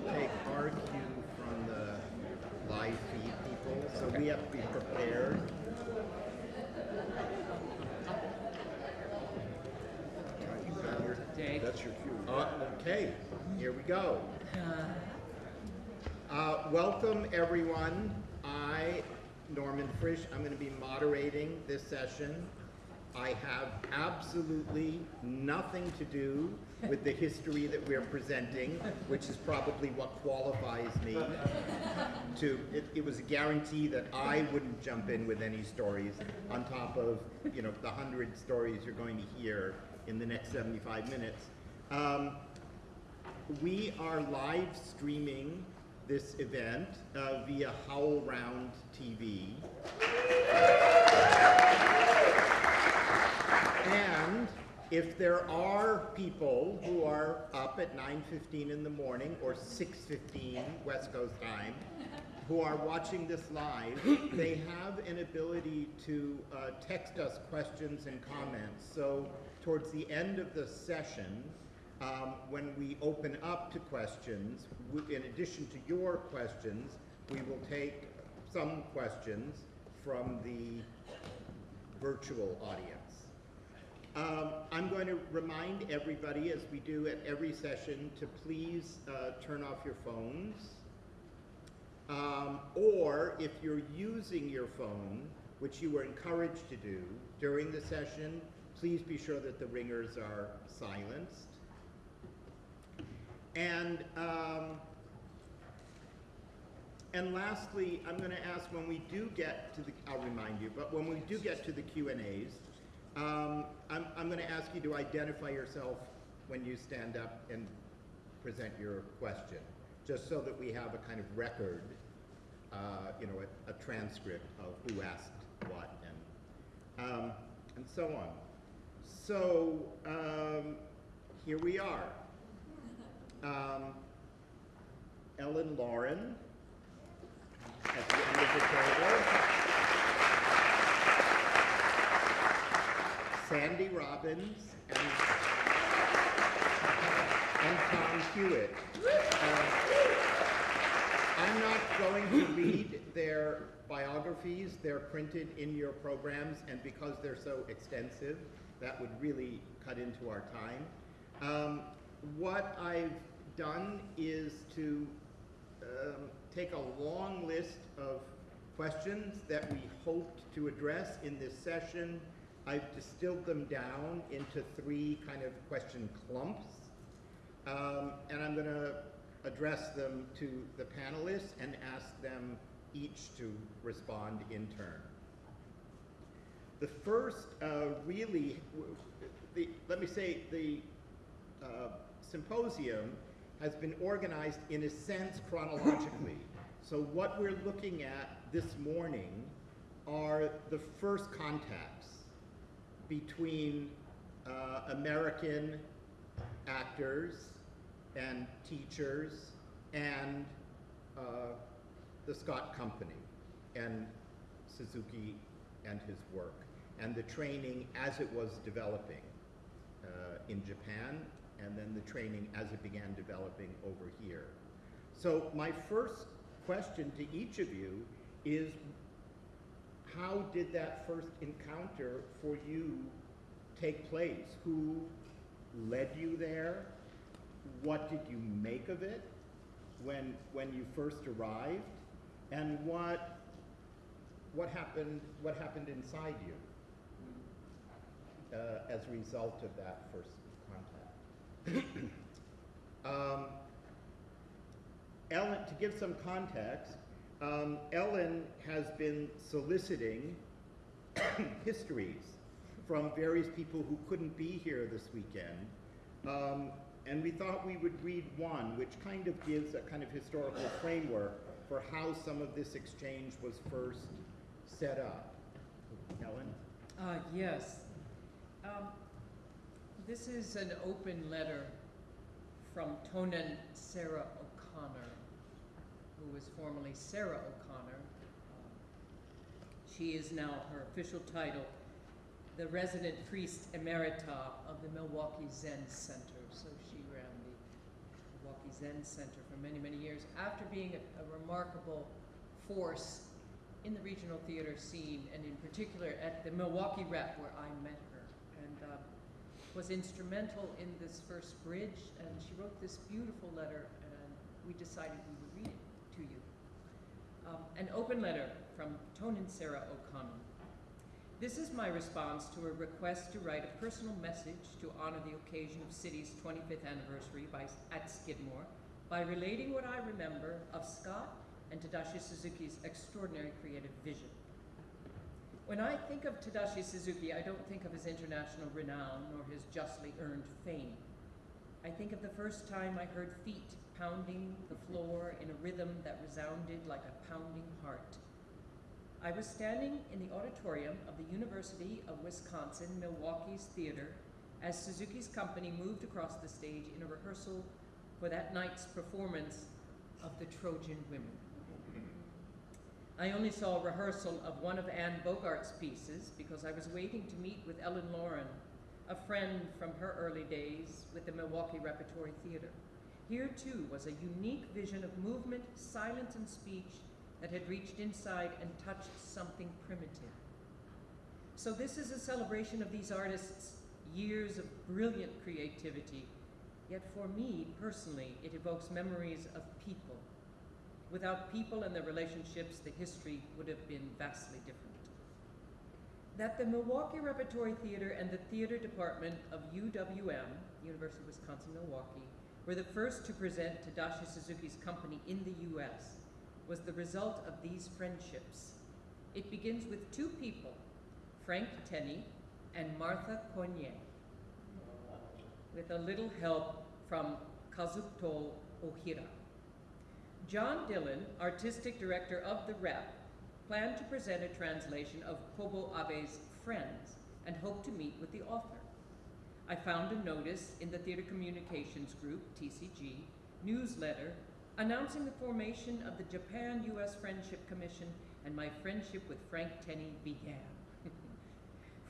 to take our cue from the live feed people, so we have to be prepared. That's your cue. Uh, okay, here we go. Uh, welcome, everyone. I, Norman Frisch, I'm going to be moderating this session. I have absolutely nothing to do with the history that we're presenting, which is probably what qualifies me to, it, it was a guarantee that I wouldn't jump in with any stories on top of, you know, the hundred stories you're going to hear in the next 75 minutes. Um, we are live streaming this event uh, via HowlRound TV. And if there are people who are up at 9.15 in the morning or 6.15 West Coast time who are watching this live, they have an ability to uh, text us questions and comments. So towards the end of the session, um, when we open up to questions, in addition to your questions, we will take some questions from the virtual audience. Um, I'm going to remind everybody, as we do at every session, to please uh, turn off your phones. Um, or if you're using your phone, which you were encouraged to do during the session, please be sure that the ringers are silenced. And um, and lastly, I'm going to ask when we do get to the, I'll remind you, but when we do get to the Q and A's, um, I'm, I'm going to ask you to identify yourself when you stand up and present your question, just so that we have a kind of record, uh, you know, a, a transcript of who asked what and, um, and so on. So um, here we are. Um, Ellen Lauren at the end of the table. Sandy Robbins and, and Tom Hewitt. Uh, I'm not going to read their biographies. They're printed in your programs, and because they're so extensive, that would really cut into our time. Um, what I've done is to um, take a long list of questions that we hoped to address in this session. I've distilled them down into three kind of question clumps. Um, and I'm going to address them to the panelists and ask them each to respond in turn. The first uh, really, the, let me say, the uh, symposium has been organized in a sense chronologically. So what we're looking at this morning are the first contacts between uh, American actors and teachers and uh, the SCOT Company and Suzuki and his work and the training as it was developing uh, in Japan and then the training as it began developing over here. So my first question to each of you is how did that first encounter for you take place? Who led you there? What did you make of it when, when you first arrived? And what, what, happened, what happened inside you uh, as a result of that first contact? um, Ellen, to give some context, um, Ellen has been soliciting histories from various people who couldn't be here this weekend. Um, and we thought we would read one, which kind of gives a kind of historical framework for how some of this exchange was first set up. Ellen? Uh, yes. Um, this is an open letter from Tonen Sarah O'Connor, who was formerly Sarah O'Connor. She is now her official title, the resident priest emerita of the Milwaukee Zen Center. So she ran the Milwaukee Zen Center for many, many years, after being a, a remarkable force in the regional theater scene, and in particular at the Milwaukee Rep, where I met her, and uh, was instrumental in this first bridge. And she wrote this beautiful letter, and we decided we would read it to you. Um, an open letter from Tonen Sarah O'Connor. This is my response to a request to write a personal message to honor the occasion of SITI's 25th anniversary by, at Skidmore by relating what I remember of SCOT and Tadashi Suzuki's extraordinary creative vision. When I think of Tadashi Suzuki, I don't think of his international renown nor his justly earned fame. I think of the first time I heard feet pounding the floor in a rhythm that resounded like a pounding heart. I was standing in the auditorium of the University of Wisconsin Milwaukee's theater as Suzuki's company moved across the stage in a rehearsal for that night's performance of The Trojan Women. I only saw a rehearsal of one of Anne Bogart's pieces because I was waiting to meet with Ellen Lauren, a friend from her early days with the Milwaukee Repertory Theater. Here too was a unique vision of movement, silence, and speech that had reached inside and touched something primitive. So this is a celebration of these artists' years of brilliant creativity, yet for me, personally, it evokes memories of people. Without people and their relationships, the history would have been vastly different. That the Milwaukee Repertory Theater and the theater department of UWM, University of Wisconsin-Milwaukee, were the first to present Tadashi Suzuki's company in the US was the result of these friendships. It begins with two people, Frank Tenney and Martha Coigney, with a little help from Kazuto Ohira. John Dillon, artistic director of the Rep, planned to present a translation of Kobo Abe's Friends and hoped to meet with the author. I found a notice in the Theater Communications Group, TCG, newsletter announcing the formation of the Japan-U.S. Friendship Commission and my friendship with Frank Tenney began.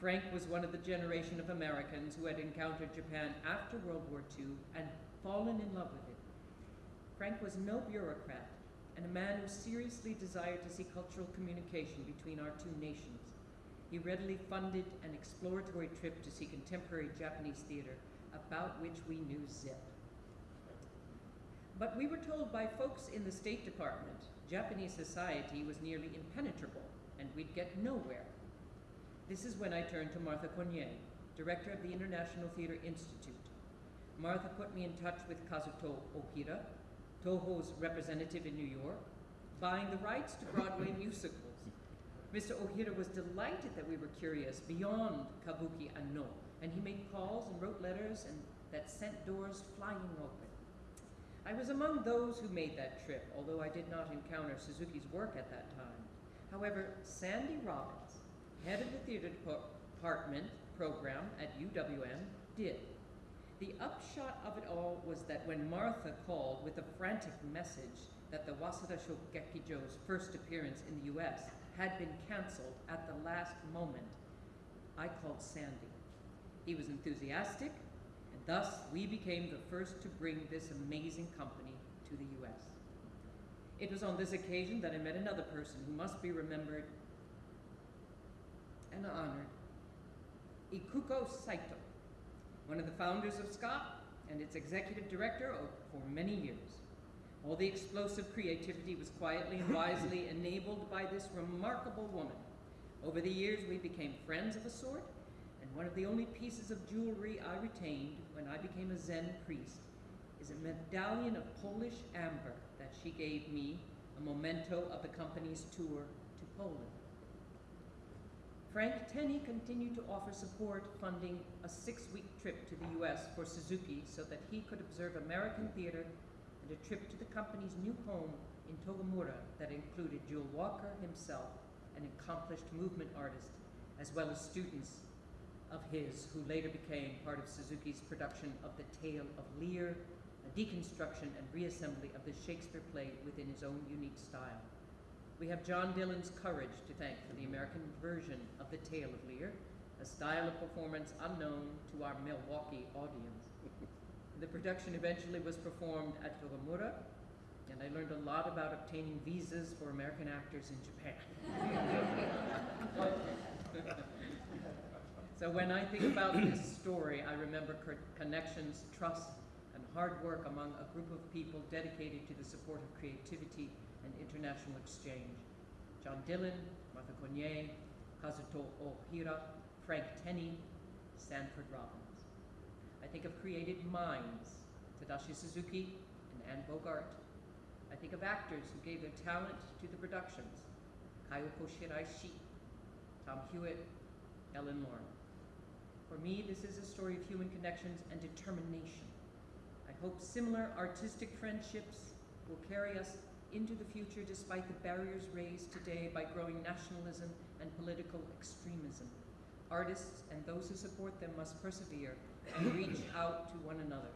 Frank was one of the generation of Americans who had encountered Japan after World War II and fallen in love with it. Frank was no bureaucrat and a man who seriously desired to see cultural communication between our two nations. He readily funded an exploratory trip to see contemporary Japanese theater, about which we knew zip. But we were told by folks in the State Department Japanese society was nearly impenetrable and we'd get nowhere. This is when I turned to Martha Coigney, director of the International Theater Institute. Martha put me in touch with Kazuto Ohira, Toho's representative in New York, buying the rights to Broadway musicals. Mr. Ohira was delighted that we were curious beyond kabuki and Noh, and he made calls and wrote letters and that sent doors flying open. I was among those who made that trip, although I did not encounter Suzuki's work at that time. However, Sandy Robbins, head of the theater department program at UWM, did. The upshot of it all was that when Martha called with a frantic message that the Waseda Shogekijo's first appearance in the US had been canceled at the last moment, I called Sandy. He was enthusiastic, and thus we became the first to bring this amazing company to the US. It was on this occasion that I met another person who must be remembered and honored, Ikuko Saito, one of the founders of SCOT and its executive director for many years. All the explosive creativity was quietly and wisely enabled by this remarkable woman. Over the years, we became friends of a sort, and one of the only pieces of jewelry I retained when I became a Zen priest is a medallion of Polish amber that she gave me, a memento of the company's tour to Poland. Frank Tenney continued to offer support, funding a six-week trip to the U.S. for Suzuki so that he could observe American theater and a trip to the company's new home in Togamura that included Jewel Walker himself, an accomplished movement artist, as well as students of his who later became part of Suzuki's production of The Tale of Lear, a deconstruction and reassembly of the Shakespeare play within his own unique style. We have John Dillon's courage to thank for the American version of The Tale of Lear, a style of performance unknown to our Milwaukee audience. The production eventually was performed at Togamura, and I learned a lot about obtaining visas for American actors in Japan. so when I think about this story, I remember connections, trust, and hard work among a group of people dedicated to the support of creativity and international exchange. John Dillon, Martha Coigney, Kazuto Ohira, Frank Tenney, Sanford Robbins. I think of created minds, Tadashi Suzuki and Anne Bogart. I think of actors who gave their talent to the productions, Kayoko Shiraishi, Tom Hewitt, Ellen Lauren. For me, this is a story of human connections and determination. I hope similar artistic friendships will carry us into the future despite the barriers raised today by growing nationalism and political extremism. Artists and those who support them must persevere and reach out to one another.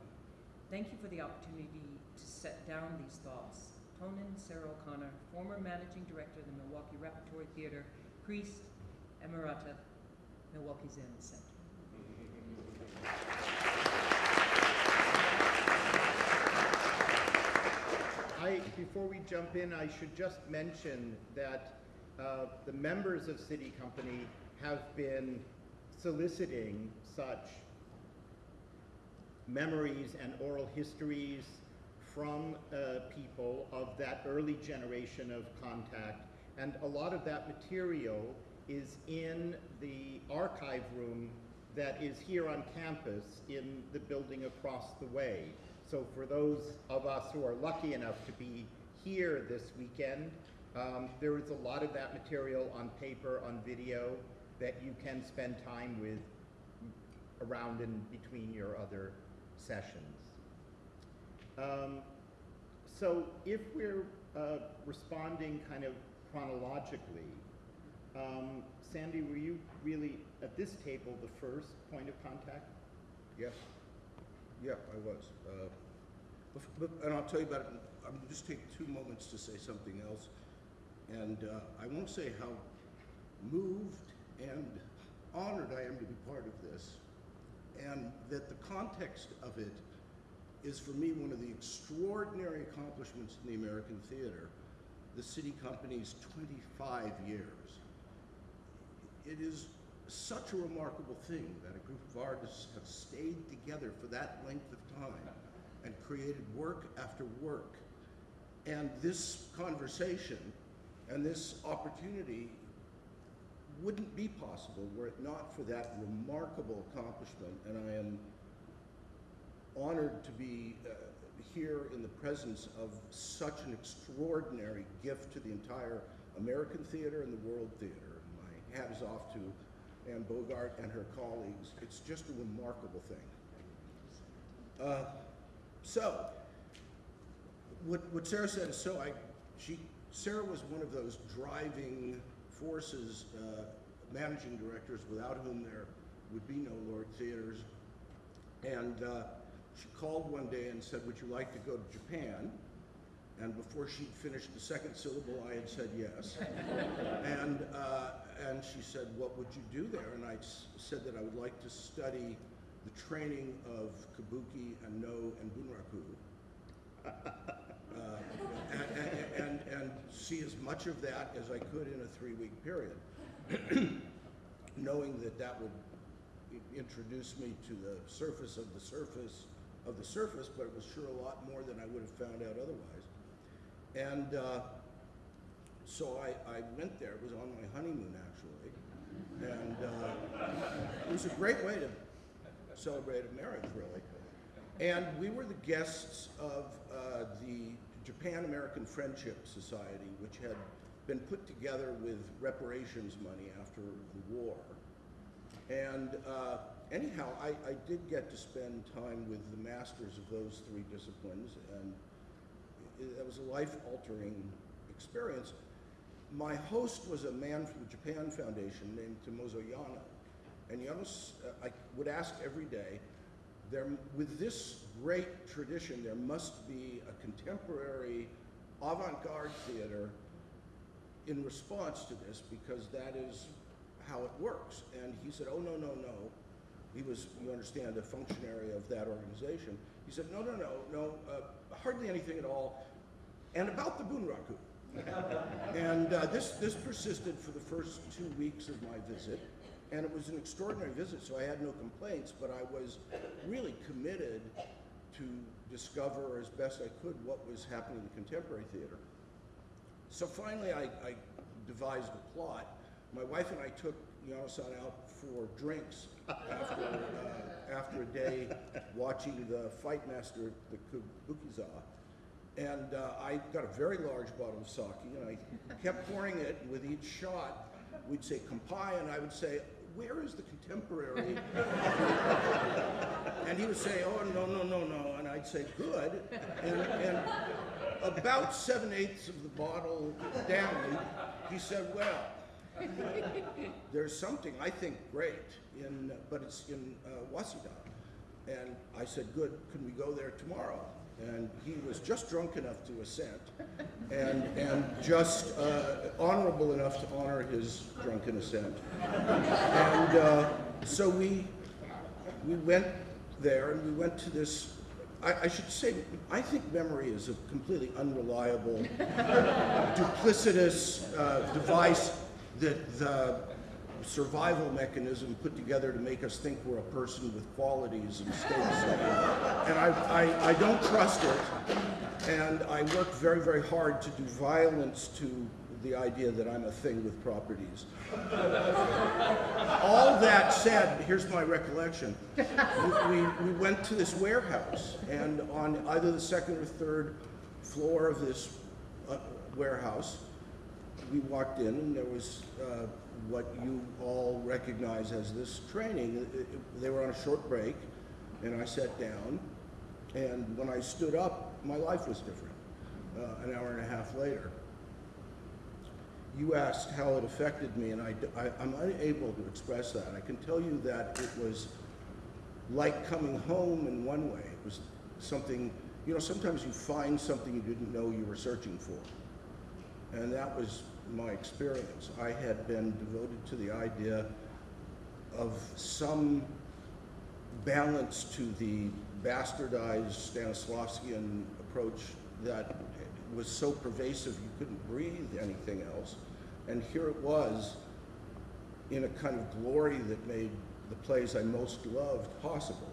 Thank you for the opportunity to set down these thoughts. Tonen Sarah O'Connor, former managing director of the Milwaukee Repertory Theater, priest, emerita, Milwaukee Zen Center. I, before we jump in, I should just mention that uh, the members of SITI Company have been soliciting such memories and oral histories from uh, people of that early generation of contact. And a lot of that material is in the archive room that is here on campus in the building across the way. So for those of us who are lucky enough to be here this weekend, um, there is a lot of that material on paper, on video, that you can spend time with around and between your other sessions. Um, so if we're uh, responding kind of chronologically, um, Sandy, were you really at this table the first point of contact? Yes. Yeah, I was. Uh, and I'll tell you about it. I'm just take two moments to say something else. And uh, I won't say how moved and honored I am to be part of this. And that the context of it is for me one of the extraordinary accomplishments in the American theater, the SITI company's 25 years. It is such a remarkable thing that a group of artists have stayed together for that length of time and created work after work. And this conversation and this opportunity wouldn't be possible were it not for that remarkable accomplishment. And I am honored to be uh, here in the presence of such an extraordinary gift to the entire American theater and the world theater. My hat is off to Anne Bogart and her colleagues. It's just a remarkable thing. Uh, so, what, what Sarah said is so. I, she, Sarah was one of those driving forces, uh, managing directors without whom there would be no LORT Theaters. And uh, she called one day and said, "Would you like to go to Japan?" And before she'd finished the second syllable, I had said yes. and uh, and she said, "What would you do there?" And I said that I would like to study the training of kabuki and Noh and bunraku. Uh, and, and, and, and see as much of that as I could in a three-week period, knowing that that would introduce me to the surface of the surface of the surface, but it was sure a lot more than I would have found out otherwise. And uh, so I, I went there. It was on my honeymoon, actually, and uh, it was a great way to celebrate a marriage, really. And we were the guests of uh, the Japan American Friendship Society, which had been put together with reparations money after the war. And uh, anyhow, I, I did get to spend time with the masters of those three disciplines, and it, that was a life-altering experience. My host was a man from the Japan Foundation named Tomozo Yano. And Yano's, uh, I would ask every day, there, with this great tradition, there must be a contemporary avant-garde theater in response to this because that is how it works. And he said, oh, no, no, no. He was, you understand, a functionary of that organization. He said, no, no, no, no, uh, hardly anything at all, and about the Bunraku. and uh, this, this persisted for the first two weeks of my visit, and it was an extraordinary visit, so I had no complaints, but I was really committed to discover as best I could what was happening in contemporary theater. So finally, I, I devised a plot. My wife and I took Yano-san out for drinks after, uh, after a day watching the Fight Master the Kabukiza. And uh, I got a very large bottle of sake, and I kept pouring it with each shot. We'd say "kampai," and I would say, where is the contemporary? and he would say, oh, no, no, no, no. And I'd say, good. And, and about seven eighths of the bottle down, he said, well, there's something I think great in, but it's in uh, Waseda. And I said, good, can we go there tomorrow? And he was just drunk enough to assent and, and just uh, honorable enough to honor his drunken assent. And uh, so we, we went there and we went to this, I, I should say, I think memory is a completely unreliable, duplicitous uh, device that the survival mechanism put together to make us think we're a person with qualities and states. and I, I, I don't trust it. And I work very, very hard to do violence to the idea that I'm a thing with properties. All that said, here's my recollection. We, we, we went to this warehouse, and on either the second or third floor of this uh, warehouse, we walked in and there was uh, what you all recognize as this training. They were on a short break, and I sat down, and when I stood up, my life was different, uh, an hour and a half later. You asked how it affected me, and I, I, am unable to express that. I can tell you that it was like coming home in one way. It was something, you know, sometimes you find something you didn't know you were searching for. And that was my experience. I had been devoted to the idea of some balance to the bastardized Stanislavskian approach that was so pervasive you couldn't breathe anything else. And here it was in a kind of glory that made the plays I most loved possible.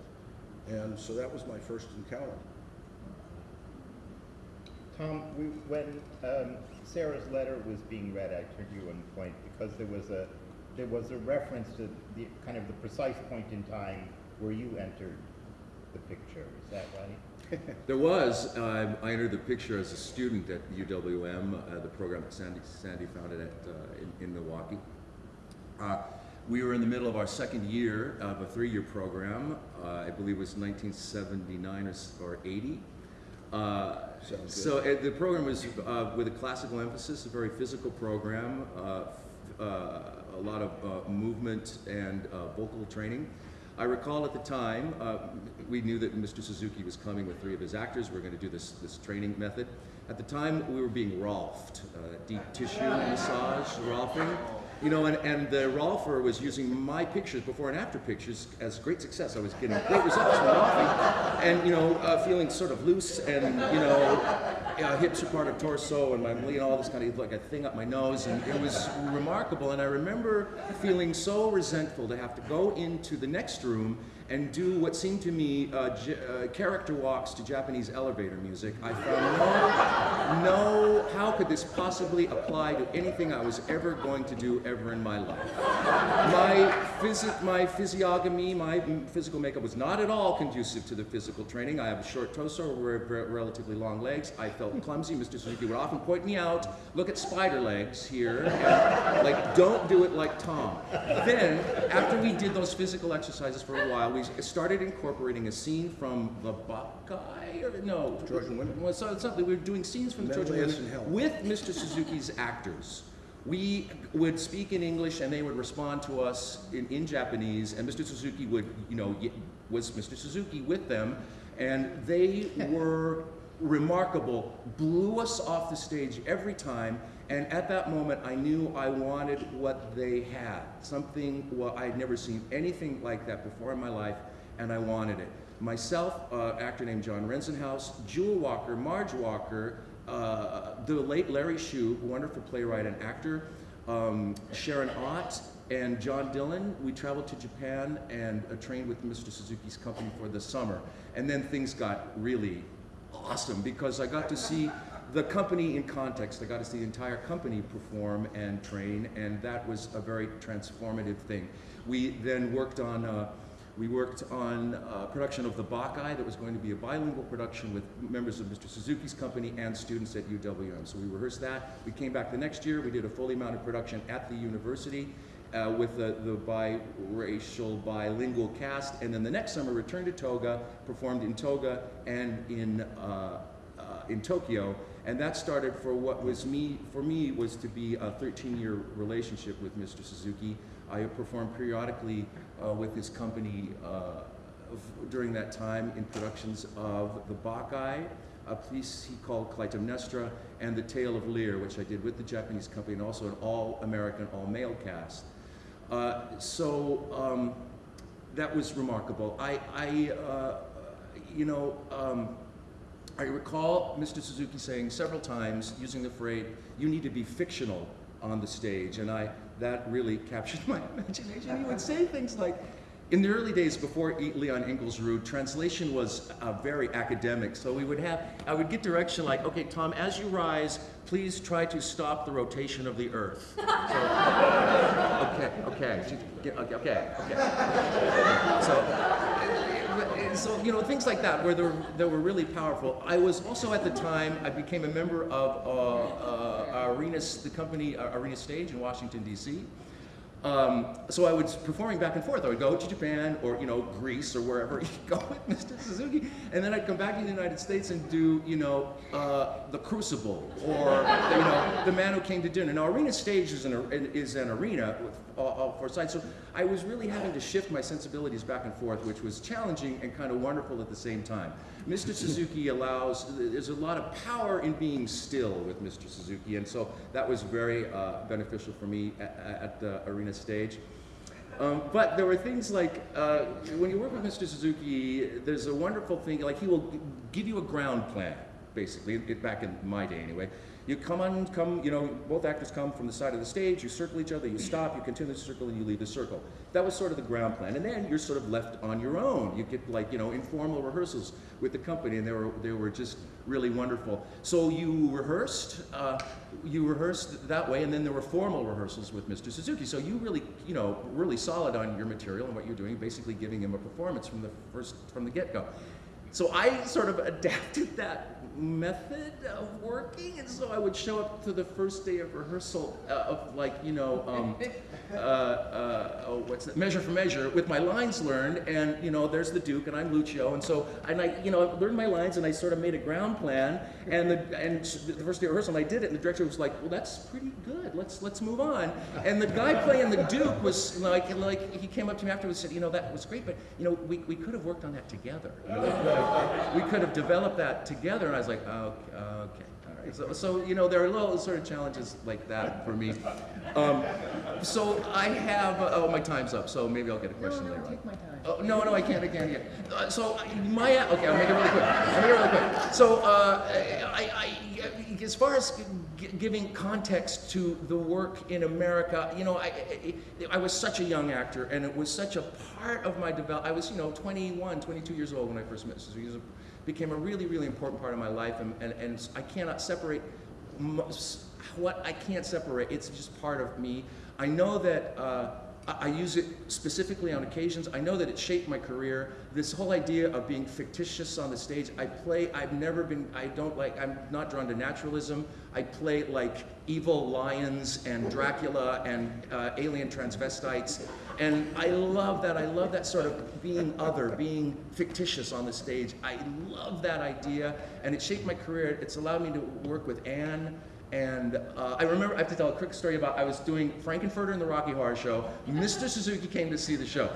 And so that was my first encounter. Tom, we, when um, Sarah's letter was being read, I turned you one point because there was a there was a reference to the kind of the precise point in time where you entered the picture. Is that right? There was. Uh, I entered the picture as a student at UWM, uh, the program that Sandy, Sandy founded at, uh, in, in Milwaukee. Uh, we were in the middle of our second year of a three-year program. Uh, I believe it was 1979 or, or 80. Uh, Sounds so uh, the program was uh, with a classical emphasis, a very physical program, uh, uh, a lot of movement and vocal training. I recall at the time, we knew that Mr. Suzuki was coming with three of his actors. We were going to do this, this training method. At the time, we were being Rolfed, deep tissue massage, Rolfing. You know, and, and the Rolfer was using my pictures, before and after pictures, as great success. I was getting great results from Rolfing. And, you know, uh, feeling sort of loose and, you know, uh, hips are part of torso and my, you know, all this kind of like a thing up my nose. And it was remarkable. And I remember feeling so resentful to have to go into the next room and do what seemed to me uh, uh, character walks to Japanese elevator music. I found no, no, how could this possibly apply to anything I was ever going to do ever in my life? My, physi- my physiognomy, my physical makeup was not at all conducive to the physical training. I have a short torso, re- re- relatively long legs. I felt clumsy. Mr. Suzuki would often point me out, look at spider legs here, and, like, don't do it like Tom. Then, after we did those physical exercises for a while, we started incorporating a scene from the Bacchae, or no, Trojan Women. Well, so, something we were doing scenes from the Trojan Women Menelaus and Helen. with Mr. Suzuki's actors. We would speak in English and they would respond to us in, in Japanese, and Mr. Suzuki would, you know, was Mr. Suzuki with them, and they were remarkable, blew us off the stage every time, and at that moment I knew I wanted what they had. Something, well, I had never seen anything like that before in my life, and I wanted it. myself, uh, actor named John Rensenhouse, Jewel Walker, Marge Walker, uh, the late Larry Shue, wonderful playwright and actor, um, Sharon Ott, and John Dillon. We traveled to Japan and uh, trained with Mr. Suzuki's company for the summer. And then things got really awesome because I got to see the company in context. I got to see the entire company perform and train, and that was a very transformative thing. We then worked on uh, we worked on uh, production of the Bacchae that was going to be a bilingual production with members of Mr. Suzuki's company and students at UWM. So we rehearsed that. We came back the next year. We did a fully mounted production at the university uh, with the, the biracial, bilingual cast. And then the next summer returned to Toga, performed in Toga and in, uh, uh, in Tokyo. And that started for what was me, for me, was to be a 13-year relationship with Mr. Suzuki. I performed periodically uh, with his company uh, during that time in productions of The Bacchae, a piece he called Clytemnestra, and The Tale of Lear, which I did with the Japanese company, and also an all-American, all-male cast. Uh, so um, that was remarkable. I, I uh, you know, um, I recall Mr. Suzuki saying several times, using the phrase, you need to be fictional on the stage. And I, that really captured my imagination. He would say things like, in the early days before Leon Ingulsrud translation was uh, very academic. So we would have, I would get direction like, okay, Tom, as you rise, please try to stop the rotation of the earth. So, okay, okay, okay, okay, okay. So, so you know things like that where were, were really powerful. I was also at the time I became a member of uh, uh, Arena, the company uh, Arena Stage in Washington D.C. Um, so I was performing back and forth. I would go to Japan or you know Greece or wherever you go with Mr. Suzuki, and then I'd come back to the United States and do you know uh, the Crucible or you know the Man Who Came to Dinner. Now Arena Stage is an is an arena all, all four sides. So I was really having to shift my sensibilities back and forth, which was challenging and kind of wonderful at the same time. Mr. Suzuki allows, there's a lot of power in being still with Mr. Suzuki, and so that was very uh, beneficial for me at, at the arena stage. Um, but there were things like uh, when you work with Mr. Suzuki, there's a wonderful thing, like he will give you a ground plan, basically, it, back in my day anyway. You come on, come, you know, both actors come from the side of the stage, you circle each other, you stop, you continue the circle, and you leave the circle. That was sort of the ground plan. And then you're sort of left on your own. You get like, you know, informal rehearsals with the company, and they were, they were just really wonderful. So you rehearsed, uh, you rehearsed that way, and then there were formal rehearsals with Mr. Suzuki. So you really, you know, really solid on your material and what you're doing, basically giving him a performance from the first, from the get-go. So I sort of adapted that method of working, and so I would show up to the first day of rehearsal uh, of like, you know, um, uh, uh, oh, what's that? Measure for Measure with my lines learned, and you know, there's the Duke, and I'm Lucio, and so and I, you know, I learned my lines, and I sort of made a ground plan, and the and the first day of rehearsal, and I did it, and the director was like, well, that's pretty good. Let's let's move on. And the guy playing the Duke was like, like he came up to me afterwards and said, you know, that was great, but you know, we, we could have worked on that together. You know, we, could have, developed that together. And I was like, oh, okay, okay. All right." So, so you know, there are little sort of challenges like that for me. Um, so I have, uh, oh, my time's up, so maybe I'll get a question no, later on. my time. Oh, no, no, I can't, I can't, again. Uh, so my, okay, I'll make it really quick. I'll make it really quick. So, uh, I, I, as far as g- giving context to the work in America, you know, I, I, I was such a young actor, and it was such a part of my develop. I was, you know, 21, 22 years old when I first met Suzuki. Became a really, really important part of my life, and, and, and I cannot separate what I can't separate. It's just part of me. I know that uh, I, I use it specifically on occasions. I know that it shaped my career. This whole idea of being fictitious on the stage. I play. I've never been. I don't like. I'm not drawn to naturalism. I play like evil lions and Dracula and uh, alien transvestites. And I love that. I love that sort of being other, being fictitious on the stage. I love that idea, and it shaped my career. It's allowed me to work with Anne. And uh, I remember, I have to tell a quick story about I was doing Frank-N-Furter in the Rocky Horror Show. Mr. Suzuki came to see the show.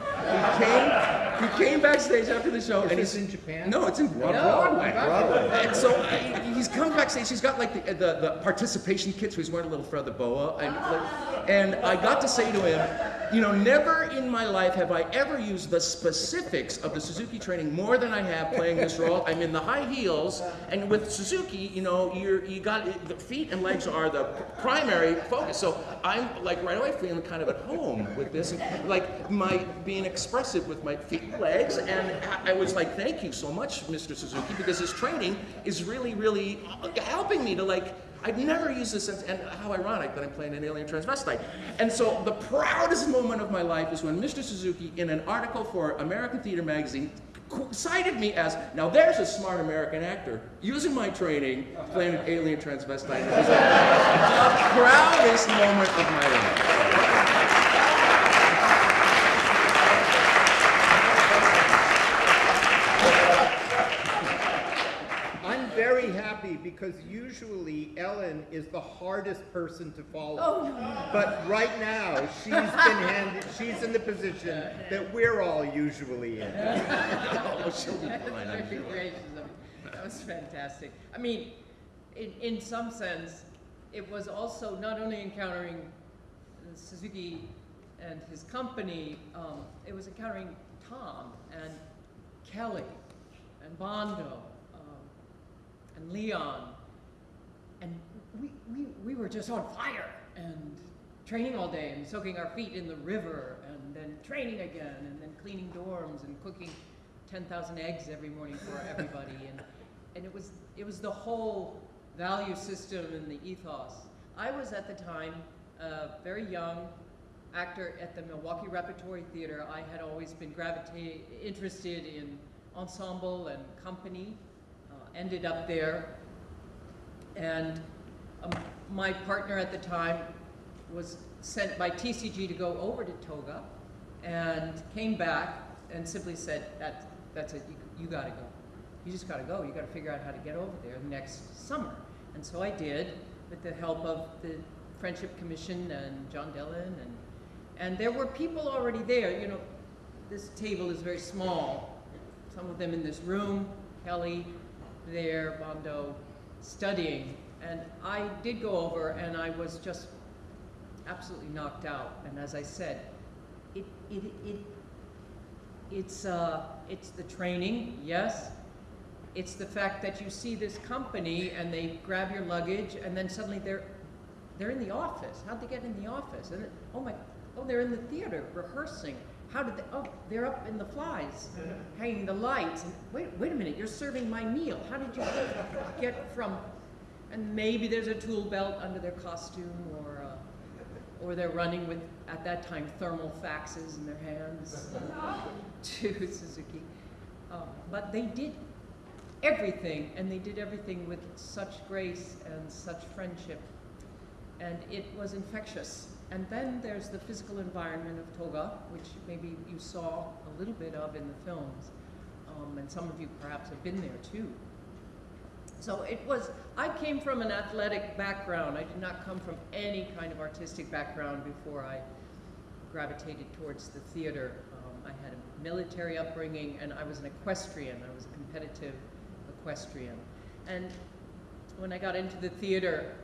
He came, he came backstage after the show, and this he's in Japan? No, it's in Broad- No, Broadway. Broadway. And so I, he's comes backstage. He's got like the, the, the participation kits. Where he's wearing a little feather boa, and like, and I got to say to him, you know, never in my life have I ever used the specifics of the Suzuki training more than I have playing this role. I'm in the high heels, and with Suzuki, you know, you're you got the feet and legs are the primary focus. So I'm like right away feeling kind of at home with this, and like my being expressive with my feet and legs, and I was like, thank you so much, Mr. Suzuki, because this training is really, really helping me to like. I've never used this since, and how ironic that I'm playing an alien transvestite. And so the proudest moment of my life is when Mr. Suzuki, in an article for American Theater Magazine, cited me as, now there's a smart American actor using my training playing an alien transvestite. The proudest moment of my life. I'm very happy because usually Ellen is the hardest person to follow. Oh. But right now, she's been handed, she's in the position that we're all usually in. Oh, she'll be fine, I'm sure. gracious of you. That was fantastic. I mean, in, in some sense, it was also not only encountering Suzuki and his company, um, it was encountering Tom and Kelly and Bondo and Leon. And we, we, we were just on fire and training all day and soaking our feet in the river and then training again and then cleaning dorms and cooking 10,000 eggs every morning for everybody. And, and it, was, it was the whole value system and the ethos. I was at the time a very young actor at the Milwaukee Repertory Theater. I had always been gravitating, interested in ensemble and company. Ended up there and um, my partner at the time was sent by TCG to go over to Toga and came back and simply said, that, that's it, you, you gotta go. You just gotta go, you gotta figure out how to get over there next summer. And so I did, with the help of the Friendship Commission and John Dillon and, and there were people already there, you know, this table is very small. Some of them in this room, Kelly, there, Bondo, studying. And I did go over and I was just absolutely knocked out. And as I said, it, it, it, it's, uh, it's the training, yes. It's the fact that you see this company and they grab your luggage and then suddenly they're, they're in the office. How'd they get in the office? And then, oh my, oh, they're in the theater rehearsing. How did they, oh, they're up in the flies, hanging the lights. And wait, wait a minute, you're serving my meal. How did you get from, and maybe there's a tool belt under their costume or, uh, or they're running with, at that time, thermal faxes in their hands to Suzuki. Um, but they did everything, and they did everything with such grace and such friendship. And it was infectious. And then there's the physical environment of Toga, which maybe you saw a little bit of in the films. Um, and some of you perhaps have been there too. So it was, I came from an athletic background. I did not come from any kind of artistic background before I gravitated towards the theater. Um, I had a military upbringing and I was an equestrian. I was a competitive equestrian. And when I got into the theater,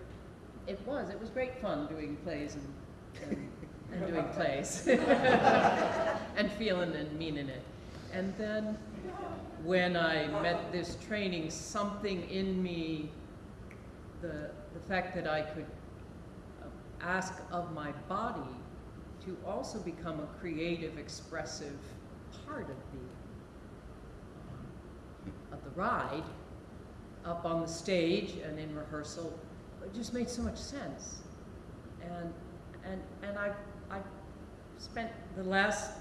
it was, it was great fun doing plays and, and, and doing plays. and feeling and meaning it. And then when I met this training, something in me, the, the fact that I could uh, ask of my body to also become a creative, expressive part of the, um, of the ride, up on the stage and in rehearsal, it just made so much sense. And, and, and I, I spent the last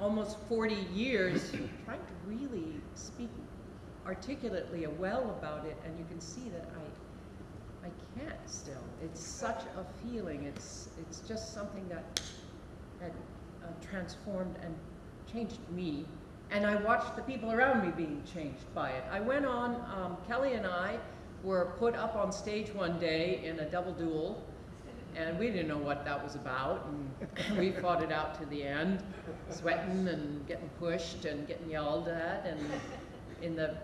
almost 40 years trying to really speak articulately well about it, and you can see that I, I can't still. It's such a feeling. It's, it's just something that, that uh, transformed and changed me. And I watched the people around me being changed by it. I went on, um, Kelly and I were put up on stage one day in a double duel, and we didn't know what that was about, and we fought it out to the end, sweating and getting pushed and getting yelled at, and in the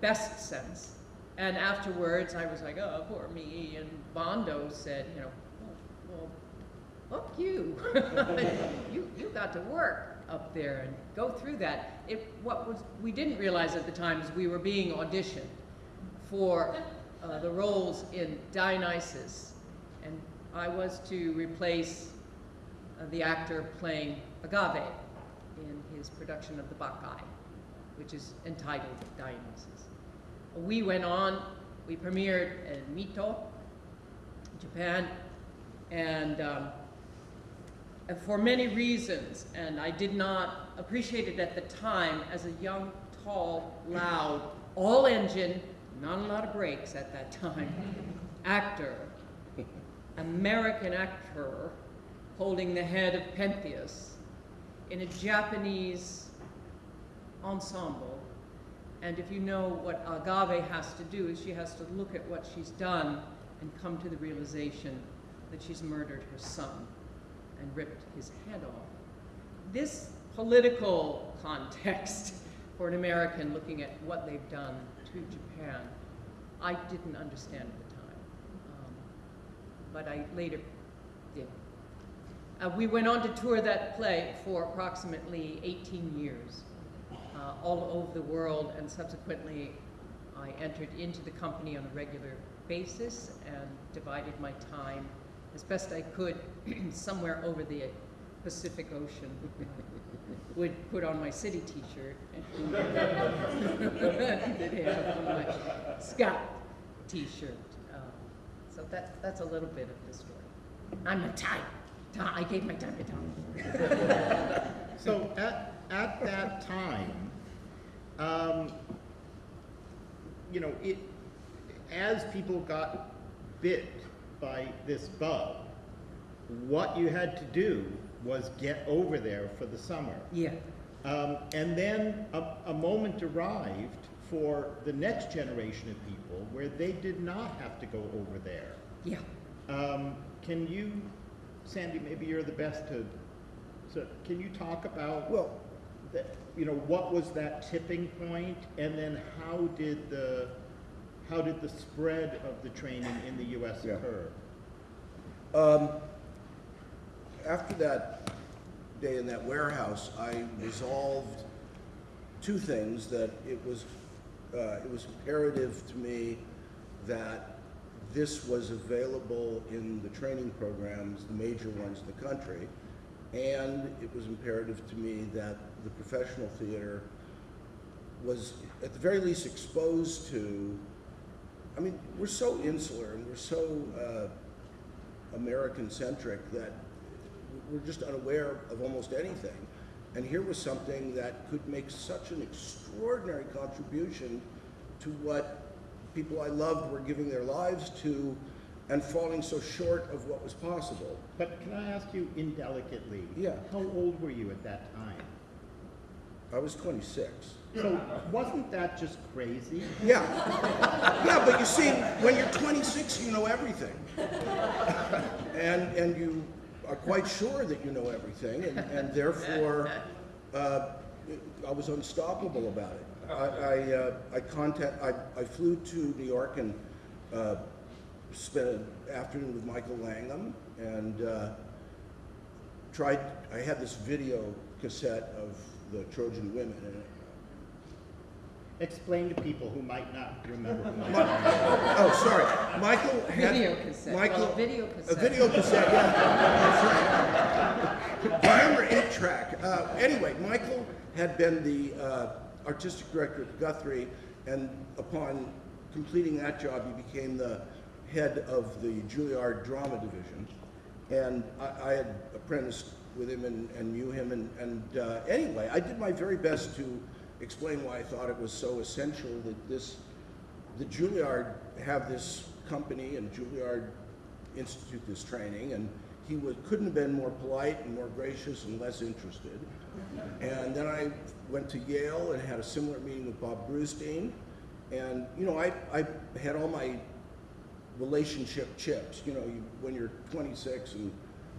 best sense. And afterwards, I was like, oh, poor me. And Bondo said, you know, well, fuck you. you. You got to work up there and go through that. It, what was, we didn't realize at the time is we were being auditioned for uh, the roles in Dionysus. I was to replace uh, the actor playing Agave in his production of the Bacchae, which is entitled Dionysus. We went on, we premiered in Mito, Japan, and, um, for many reasons, and I did not appreciate it at the time as a young, tall, loud, all engine, not a lot of brakes at that time, actor, American actor, holding the head of Pentheus in a Japanese ensemble. And if you know what Agave has to do, is she has to look at what she's done and come to the realization that she's murdered her son and ripped his head off. This political context for an American looking at what they've done to Japan, I didn't understand. Um, but I later did. Uh, we went on to tour that play for approximately 18 years, uh, all over the world, and subsequently I entered into the company on a regular basis and divided my time as best I could somewhere over the Pacific Ocean. Would put on my SITI t-shirt and did have my SCOT t-shirt. So that, that's a little bit of the story. I'm a type. I gave my time to Tom. So at, at that time, um, you know, it, as people got bit by this bug, what you had to do was get over there for the summer. Yeah, Um, and then a, a moment arrived for the next generation of people where they did not have to go over there. yeah. Um, can you, Sandy, maybe you're the best to, so can you talk about, Well, that, you know, what was that tipping point, and then how did the, how did the spread of the training in the U.S. Yeah. occur? Um, after that day in that warehouse, I resolved two things, that it was, uh, it was imperative to me that this was available in the training programs, the major ones in the country, and it was imperative to me that the professional theater was at the very least exposed to, I mean, we're so insular and we're so uh, American-centric that we're just unaware of almost anything. And here was something that could make such an extraordinary contribution to what people I loved were giving their lives to and falling so short of what was possible. But can I ask you indelicately? Yeah. How old were you at that time? I was 26. So wasn't that just crazy? Yeah. Yeah, but you see, when you're 26, you know everything. And, and you are quite sure that you know everything, and, and therefore, uh, I was unstoppable about it. I, I, uh, I contact, I, I flew to New York and, uh, spent an afternoon with Michael Langham and, uh, tried, I had this video cassette of the Trojan Women, and Explain to people who might not remember. who Mi- Michael oh, sorry. Michael had Video cassette. Michael, Well, a video A cassette. video cassette. Yeah. That's right. Remember eight track. Uh, anyway, Michael had been the uh, artistic director at Guthrie, and upon completing that job, he became the head of the Juilliard Drama Division. And I, I had apprenticed with him and, and knew him. And, and uh, anyway, I did my very best to explain why I thought it was so essential that this, the Juilliard have this company and Juilliard institute this training. And he was, couldn't have been more polite and more gracious and less interested. And then I went to Yale and had a similar meeting with Bob Brustein. And, you know, I, I had all my relationship chips. You know, you, when you're 26 and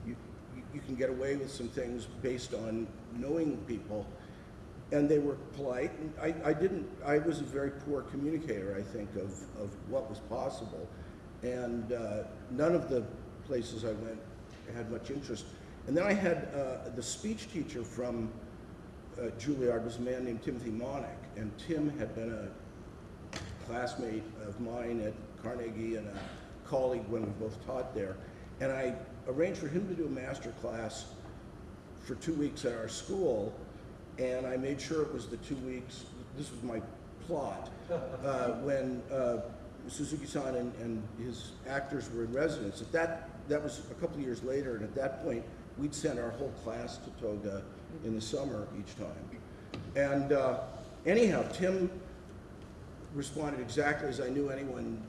you, you, you can get away with some things based on knowing people. And they were polite. And I, I didn't, I was a very poor communicator, I think, of, of what was possible. And uh, none of the places I went had much interest. And then I had uh, the speech teacher from uh, Juilliard was a man named Timothy Monich, and Tim had been a classmate of mine at Carnegie and a colleague when we both taught there. And I arranged for him to do a master class for two weeks at our school, and I made sure it was the two weeks, this was my plot, uh, when uh, Suzuki-san and, and his actors were in residence. At that, that was a couple of years later, and at that point, we'd send our whole class to Toga in the summer each time. And uh, anyhow, Tim responded exactly as I knew anyone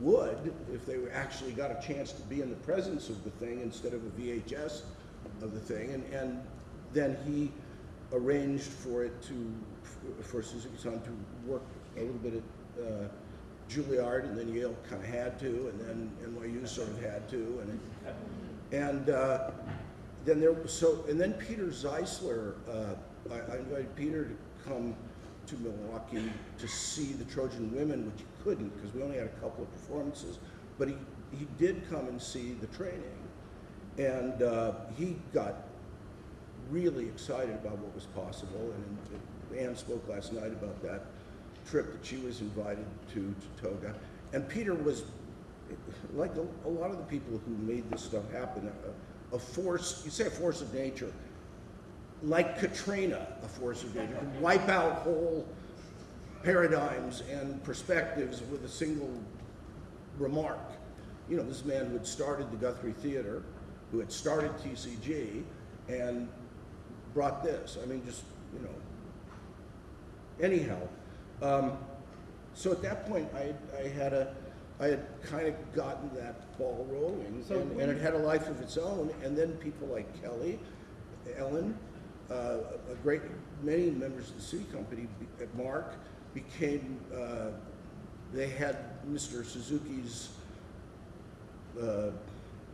would if they were actually got a chance to be in the presence of the thing instead of a VHS of the thing. And, and then he arranged for it to, for Suzuki-san to work a little bit at uh, Juilliard, and then Yale kind of had to, and then NYU sort of had to, and and uh, then there so, and then Peter Zeisler, uh, I, I invited Peter to come to Milwaukee to see the Trojan Women, which he couldn't because we only had a couple of performances, but he he did come and see the training, and uh, he got really excited about what was possible. And Anne spoke last night about that trip that she was invited to, to Toga. And Peter was, like a, a lot of the people who made this stuff happen, a, a force, you say a force of nature, like Katrina, a force of nature, could wipe out whole paradigms and perspectives with a single remark. You know, this man who had started the Guthrie Theater, who had started TCG, and brought this. I mean, just, you know. Anyhow, um, so at that point, I, I had a, I had kind of gotten that ball rolling, So and, and it had a life of its own. And then people like Kelly, Ellen, uh, a great many members of the SITI company, at Mark, became. Uh, they had Mr. Suzuki's uh,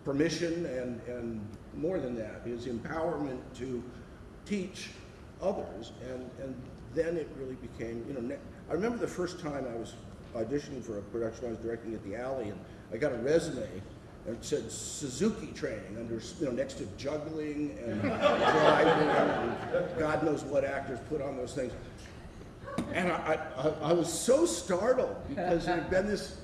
permission and, and more than that, his empowerment to teach others. And, and then it really became, you know, I remember the first time I was auditioning for a production I was directing at the Alley, and I got a resume and it said Suzuki training under, you know, next to juggling and driving and God knows what actors put on those things. And I, I, I was so startled because there had been this,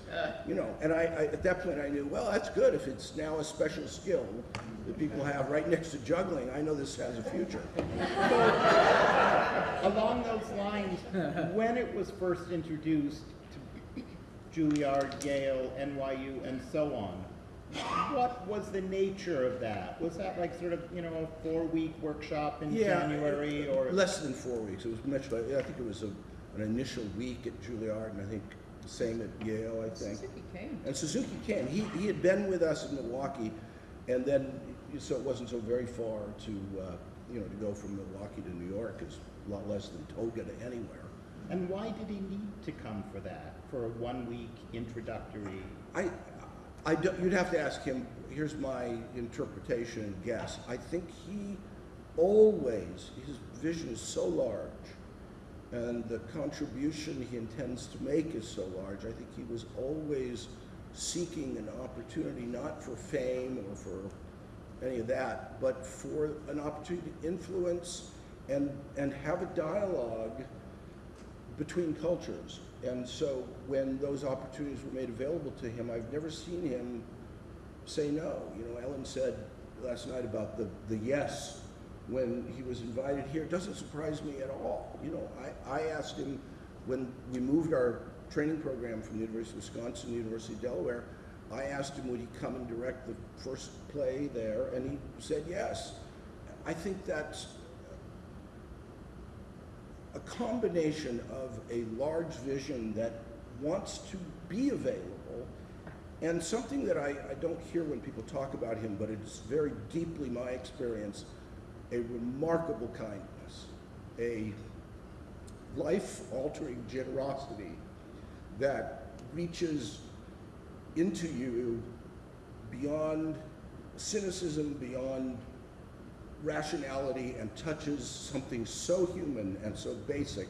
you know, and I, I, at that point I knew, well, that's good if it's now a special skill that people have right next to juggling. I know this has a future. Along those lines, when it was first introduced to Juilliard, Yale, NYU, and so on, what was the nature of that? Was that like sort of, you know, a four-week workshop in Yeah, January uh, or? Less than four weeks. It was much like, I think it was a, an initial week at Juilliard and I think same at Yale, I think. Suzuki came. And Suzuki came. He, he had been with us in Milwaukee, and then, so it wasn't so very far to, uh, you know, to go from Milwaukee to New York is a lot less than Toga to anywhere. And why did he need to come for that, for a one-week introductory? I, I don't, you'd have to ask him, here's my interpretation and guess. I think he always, his vision is so large, and the contribution he intends to make is so large, I think he was always seeking an opportunity, not for fame or for any of that, but for an opportunity to influence and, and have a dialogue between cultures. And so when those opportunities were made available to him, I've never seen him say no. You know, Ellen said last night about the, the yes when he was invited here. Doesn't surprise me at all. You know, I, I asked him when we moved our training program from the University of Wisconsin to the University of Delaware, I asked him would he come and direct the first play there, and he said yes. I think that's a combination of a large vision that wants to be available and something that I, I don't hear when people talk about him, but it's very deeply my experience, a remarkable kindness, a life-altering generosity that reaches into you beyond cynicism, beyond rationality and touches something so human and so basic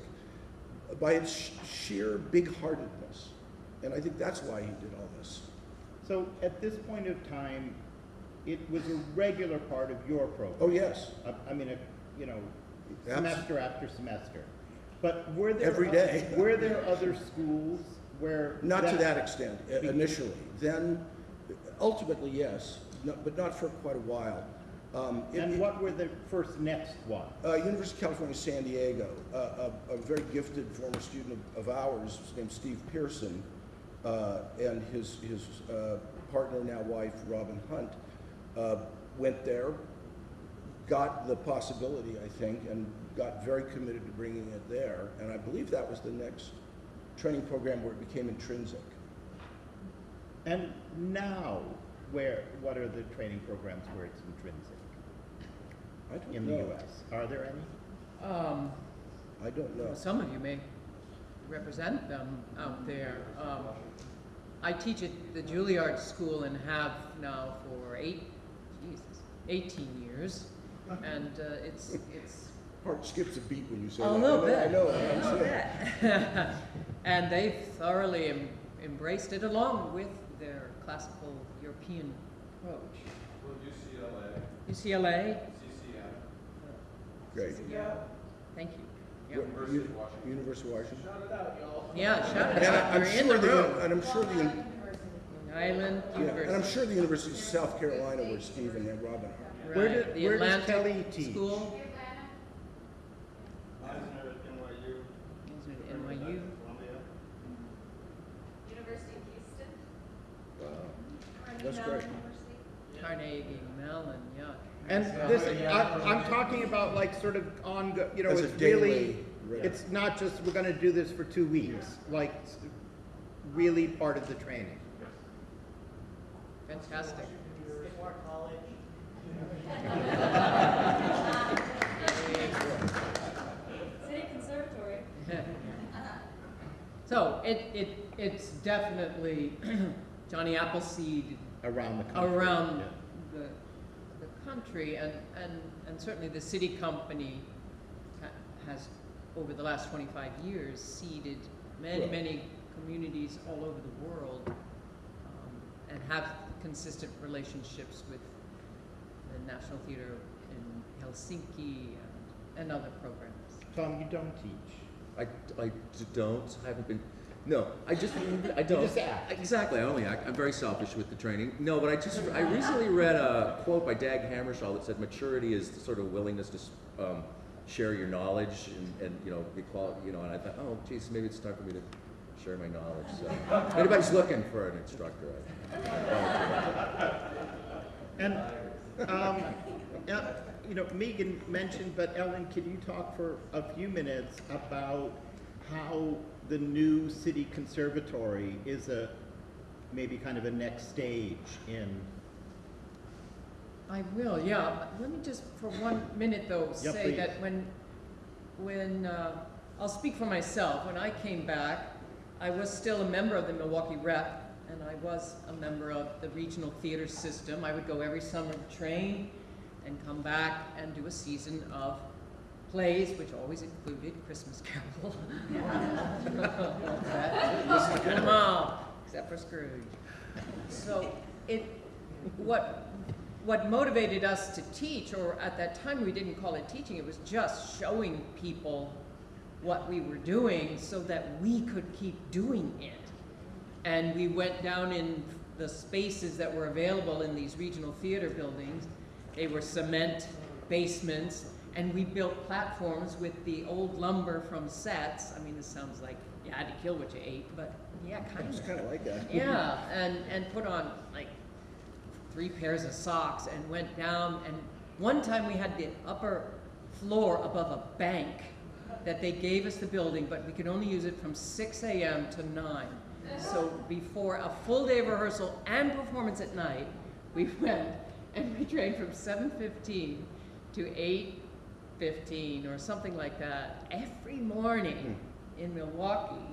by its sh- sheer big-heartedness. And I think that's why he did all this. So at this point of time, it was a regular part of your program? Oh, yes, I, I mean, a- you know, Abs- semester after semester. But were there? Every oth- day. Were there other schools where? not to that extent i- initially. Then, ultimately, yes, no- but not for quite a while. Um, it- And what were the first next ones? Uh, University of California, San Diego, uh, a, a very gifted former student of, of ours, named Steve Pearson, uh, and his, his uh, partner, now wife, Robin Hunt, uh, went there, got the possibility, I think, and got very committed to bringing it there. And I believe that was the next training program where it became intrinsic. And now, where, what are the training programs where it's intrinsic I don't in the. US? Are there any? Um, I don't know. Some of you may represent them out there. Um, I teach at the Juilliard School and have now for eight, Jesus, 18 years. And uh, it's, it's Heart skips a beat when you say a that. little I bit. know, I know, I a little bit. And they've thoroughly em- embraced it along with their classical European approach. Well, UCLA, UCLA? CCM, Great. Yeah. Thank you. Yeah. University of Washington. University of Washington. Yeah, shout it And out. I- I'm You're in sure the the, room. and I'm sure the, Long Island yeah, and I'm University. sure the University of South Carolina where Stephen and Robin are. Where Right, did- the where does Atlantic Kelly teach? School. Eisner at NYU, Is it NYU? Columbia. University of Houston. Carnegie That's Mellon great. Carnegie Mellon, yeah. And this, I, I'm talking about like sort of on, you know, As a it's really, daily rate. it's not just, we're gonna do this for two weeks, like, s- really part of the training. Fantastic. SITI Conservatory. So it, it, it's definitely Johnny Appleseed Around the country? around Yeah. the, the country and, and, and certainly the SITI company ha- has, over the last twenty-five years, seeded many, Well- many communities all over the world um, and have consistent relationships with the National Theatre in Helsinki and, and other programs. Tom, you don't teach. I, I don't, I haven't been, no, I just, I don't. just act. Exactly, I only act, I'm very selfish with the training. No, but I just, I recently read a quote by Dag Hammarskjöld that said maturity is the sort of willingness to, um, share your knowledge and, and, you know, equality, you know, and I thought, oh, geez, maybe it's time for me to share my knowledge, so. If anybody's looking for an instructor, I, And, um, you know, Megan mentioned, but Ellen, can you talk for a few minutes about how the new SITI conservatory is a, maybe kind of a next stage in, I will, yeah. Let me just, for one minute though, Yeah, say please. that when, when, uh, I'll speak for myself. When I came back, I was still a member of the Milwaukee Rep, and I was a member of the regional theater system. I would go every summer to train and come back and do a season of plays, which always included Christmas Carol. Come on, except for Scrooge. So it, what, what motivated us to teach, or at that time we didn't call it teaching, it was just showing people what we were doing so that we could keep doing it. And we went down in the spaces that were available in these regional theater buildings. They were cement basements, and we built platforms with the old lumber from sets. I mean, this sounds like you had to kill what you ate, but yeah, kind It's of. kind of like that. Yeah, and, and put on like three pairs of socks and went down. And one time we had the upper floor above a bank that they gave us the building, but we could only use it from 6 a.m. to 9. So before a full day of rehearsal and performance at night, we went and we trained from 7.15 to 8.15 or something like that every morning hmm. in Milwaukee.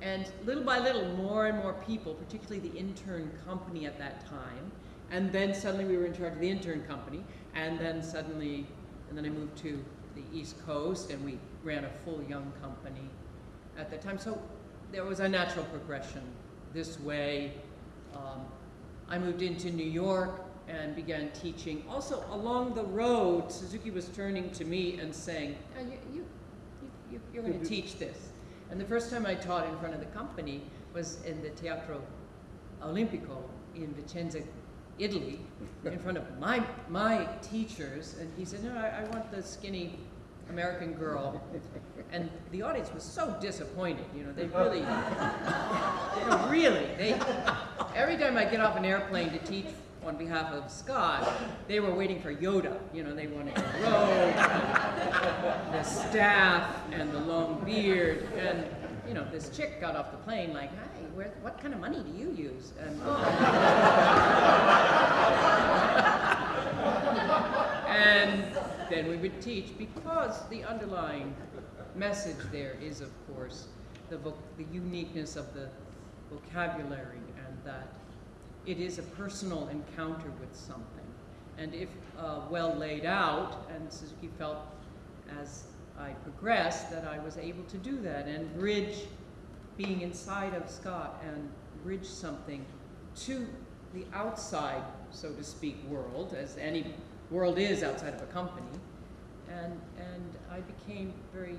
And little by little, more and more people, particularly the intern company at that time, and then suddenly we were in charge of the intern company, and then suddenly, and then I moved to the East Coast, and we ran a full young company at that time. So there was a natural progression this way. Um, I moved into New York and began teaching. Also, along the road, Suzuki was turning to me and saying, "Ah, you, you, you, you're going to teach this. And the first time I taught in front of the company was in the Teatro Olimpico in Vicenza, Italy, in front of my, my teachers. And he said, no, I, I want the skinny American girl. And the audience was so disappointed, you know, they really, really, they, every time I get off an airplane to teach on behalf of SCOT, they were waiting for Yoda, you know, they wanted the robe, the staff, and the long beard, and, you know, this chick got off the plane like, hi, where, what kind of money do you use? And, and then we would teach because the underlying message there is, of course, the, the uniqueness of the vocabulary and that it is a personal encounter with something. And if uh, well laid out, and Suzuki felt as I progressed that I was able to do that and bridge being inside of SCOT and bridge something to the outside, so to speak, world, as any world is outside of a company. And, and I became very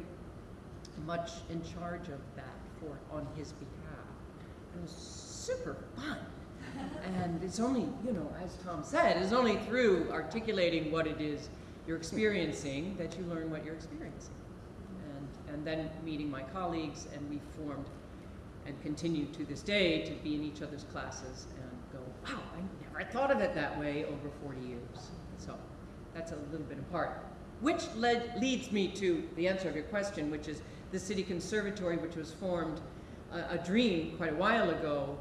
much in charge of that for, on his behalf. It was super fun. And it's only, you know, as Tom said, it's only through articulating what it is you're experiencing that you learn what you're experiencing. And, and then meeting my colleagues, and we formed and continue to this day to be in each other's classes and go, wow, I never thought of it that way over 40 years. So that's a little bit apart. Which led, leads me to the answer of your question, which is the SITI Conservatory, which was formed a, a dream quite a while ago,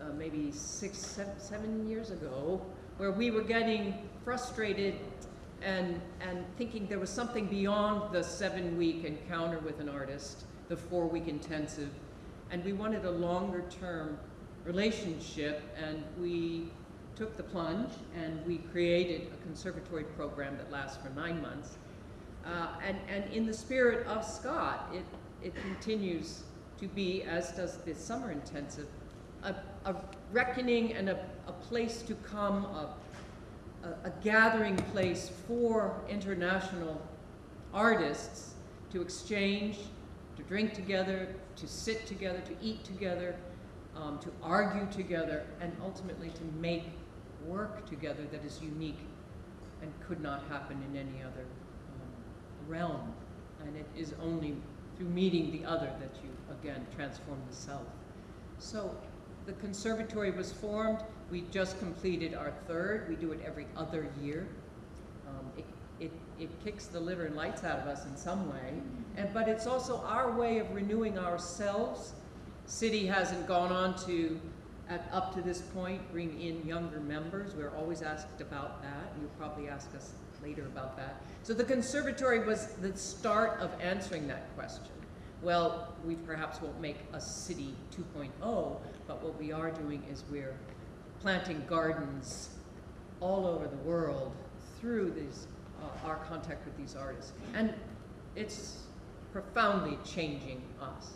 uh, maybe six, seven, seven years ago, where we were getting frustrated and, and thinking there was something beyond the seven-week encounter with an artist, the four-week intensive, and we wanted a longer-term relationship, and we took the plunge and we created a conservatory program that lasts for nine months. Uh, and, and in the spirit of SCOT, it, it continues to be, as does the summer intensive, a, a reckoning and a, a place to come, a, a, a gathering place for international artists to exchange, to drink together, to sit together, to eat together, um, to argue together, and ultimately to make work together that is unique and could not happen in any other um, realm. And it is only through meeting the other that you, again, transform the self. So the conservatory was formed. We just completed our third. We do it every other year. Um, it, it, it kicks the liver and lights out of us in some way, and, but it's also our way of renewing ourselves. SITI hasn't gone on to, at, up to this point, bring in younger members. We're always asked about that. You'll probably ask us later about that. So the conservatory was the start of answering that question. Well, we perhaps won't make a SITI 2.0, but what we are doing is we're planting gardens all over the world through these, uh, our contact with these artists. And it's profoundly changing us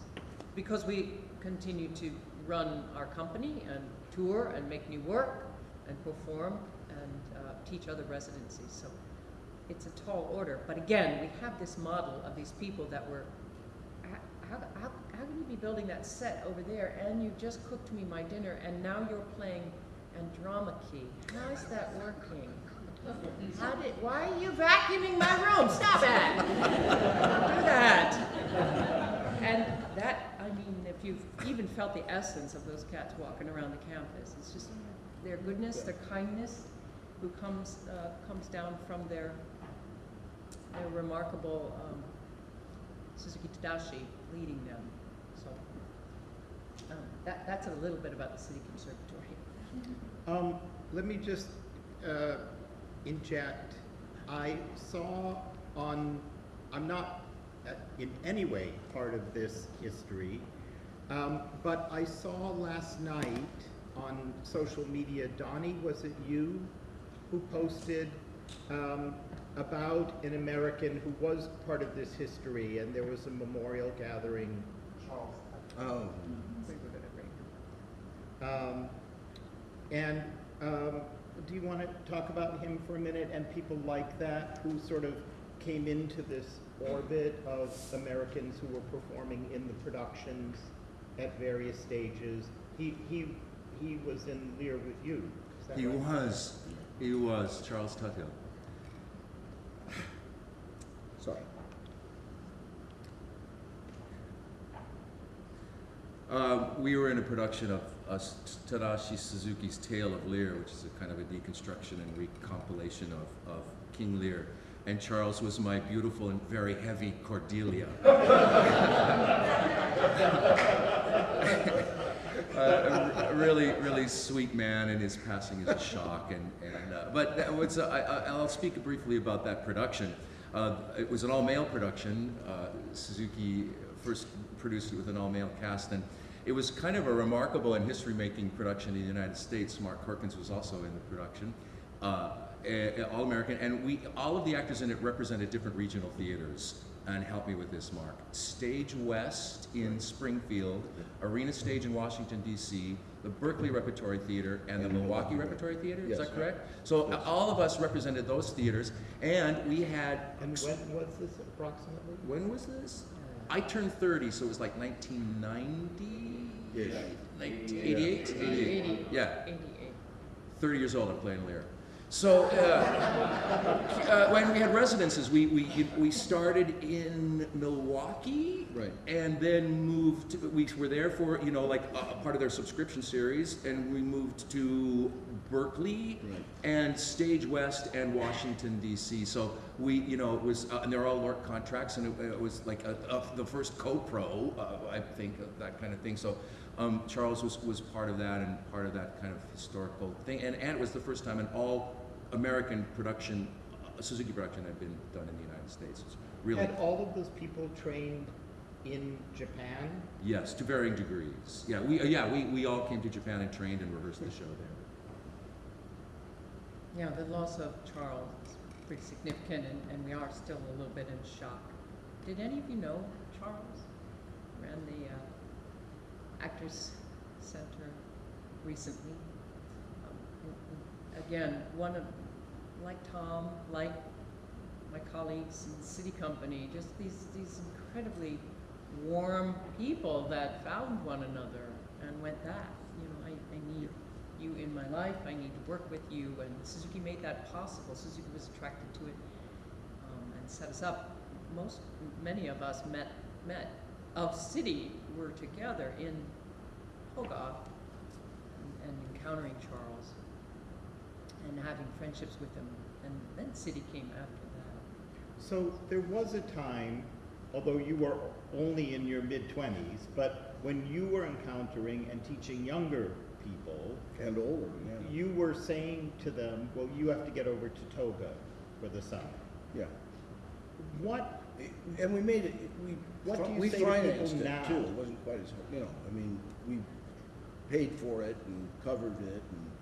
because we continue to run our company and tour and make new work and perform and uh, teach other residencies. So it's a tall order. But again, we have this model of these people that were, how, how, how can you be building that set over there and you just cooked me my dinner and now you're playing Andromache? How is that working? How did, why are you vacuuming my room? Stop it! Don't do that. And that, you've even felt the essence of those cats walking around the campus, it's just their goodness, their kindness, who comes, uh, comes down from their, their remarkable, um, Suzuki Tadashi leading them. So, um, that, that's a little bit about the SITI Conservatory. Um, let me just, uh, inject. I saw on, I'm not uh, in any way part of this history, um, but I saw last night on social media, Donnie, was it you who posted um, about an American who was part of this history, and there was a memorial gathering? Charles. Oh, Wait, what did I bring? Um, and um, do you want to talk about him for a minute and people like that who sort of came into this orbit of Americans who were performing in the productions at various stages? He he he was in Lear with you. He right? was, he was, Charles Tuthill. sorry. Uh, we were in a production of uh, Tadashi Suzuki's Tale of Lear, which is a kind of a deconstruction and recompilation of, of King Lear. And Charles was my beautiful and very heavy Cordelia. Uh, a, really, really sweet man, and his passing is a shock. And, and uh, but that was, uh, I, I, I'll speak briefly about that production. Uh, it was an all-male production. Uh, Suzuki first produced it with an all-male cast, and it was kind of a remarkable and history-making production in the United States. Mark Corkins was also in the production. All American, and we all of the actors in it represented different regional theaters. And help me with this, Mark. Stage West in Springfield, Arena Stage in Washington D.C., the Berkeley Repertory Theater, and the Milwaukee Milwaukee. Repertory Theater. Is Yes. that correct? So Yes. all of us represented those theaters, and we had. And when was this approximately? When was this? I turned 30, so it was like 1990? Ish. 1988? 88. Yeah. Eighty-eight. 30 years old, I'm playing Lear. So, uh, uh, when we had residences, we, we, we started in Milwaukee. Right. And then moved, to- we were there for, you know, like a, a part of their subscription series, and we moved to Berkeley Right. and Stage West and Washington D.C. So we, you know, it was, uh, and they're all LORT contracts, and it, it was like a, a, the first co-pro, uh, I think, of that kind of thing. So um, Charles was, was part of that and part of that kind of historical thing, and, and it was the first time an all-American production, uh, Suzuki production had been done in the United States. It's really, Had all of those people trained in Japan? yes, to varying degrees. Yeah, we, uh, yeah, we, we all came to Japan and trained and rehearsed the show there. Yeah, the loss of Charles is pretty significant, and, and we are still a little bit in shock. Did any of you know Charles? Ran the uh, Actors Center recently. Again, one of, like Tom, like my colleagues in SITI company, just these, these incredibly warm people that found one another and went that, you know, I, I need you in my life, I need to work with you, and Suzuki made that possible. Suzuki was attracted to it um, and set us up. Most, many of us met, met of SITI were together in Hogarth and, and encountering Charles and having friendships with them. and then SITI came after that. So there was a time, although you were only in your mid-twenties, but when you were encountering and teaching younger people, And older, yeah. you were saying to them, well, you have to get over to Toga for the summer. Yeah. What, And we made it, we, What do you we say to people financed it now? too. It wasn't quite as, you know, I mean, we paid for it and covered it and all that.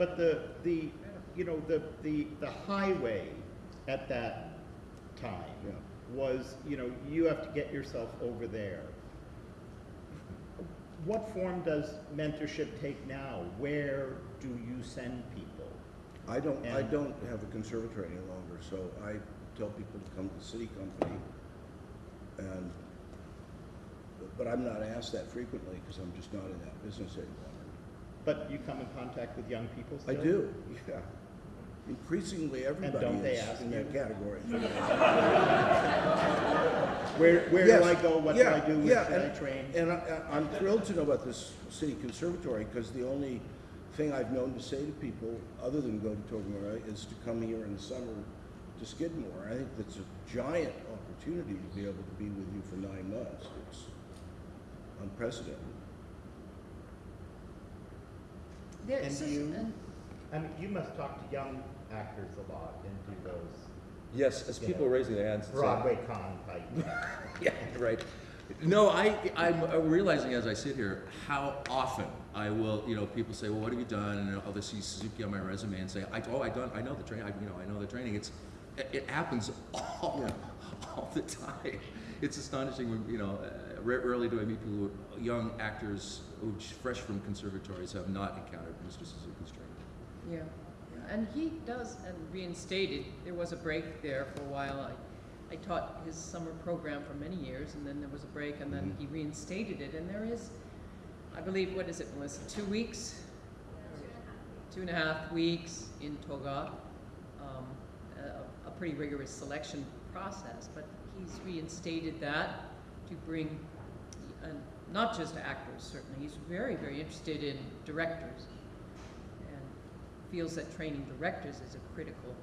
But the, the, you know, the, the, the highway at that time Yeah. was, you know, you have to get yourself over there. What form does mentorship take now? Where do you send people? I don't, I don't have a conservatory any longer, so I tell people to come to the SITI company. And, but I'm not asked that frequently because I'm just not in that business anymore. But you come in contact with young people I do, yeah. Increasingly, everybody don't they is ask in you? that category. Where, where Yes. do I go? What do I do? yeah, should I train? And I, I- I'm thrilled to know about this SITI conservatory, because the only thing I've known to say to people, other than go to Toblerone, is to come here in the summer to Skidmore. I think that's a giant opportunity to be able to be with you for nine months. It's unprecedented. There- And so- you- and- I mean, you must talk to young actors a lot and do those Yes, as people know, are raising their hands. and saying- Broadway con type. Yeah, right. No, I, I'm uh, realizing as I sit here how often I will, you know, people say, well, what have you done? And I'll see Suzuki on my resume and say, I, oh, I done, I know the training, I, you know, I know the training. It's, it, it happens all, all the time. It's astonishing when, you know, uh, rarely do I meet people who, young actors who fresh from conservatories have not encountered Mr. Suzuki's training. Yeah, yeah, and he does, and reinstated, there was a break there for a while. I, I taught his summer program for many years, and then there was a break, and then Mhm. he reinstated it, and there is, I believe, what is it, Melissa, two weeks? Two and a half weeks in Toga, um, a, a pretty rigorous selection process, but he's reinstated that to bring, uh, not just actors, certainly, he's very, very interested in directors and feels that training directors is a critical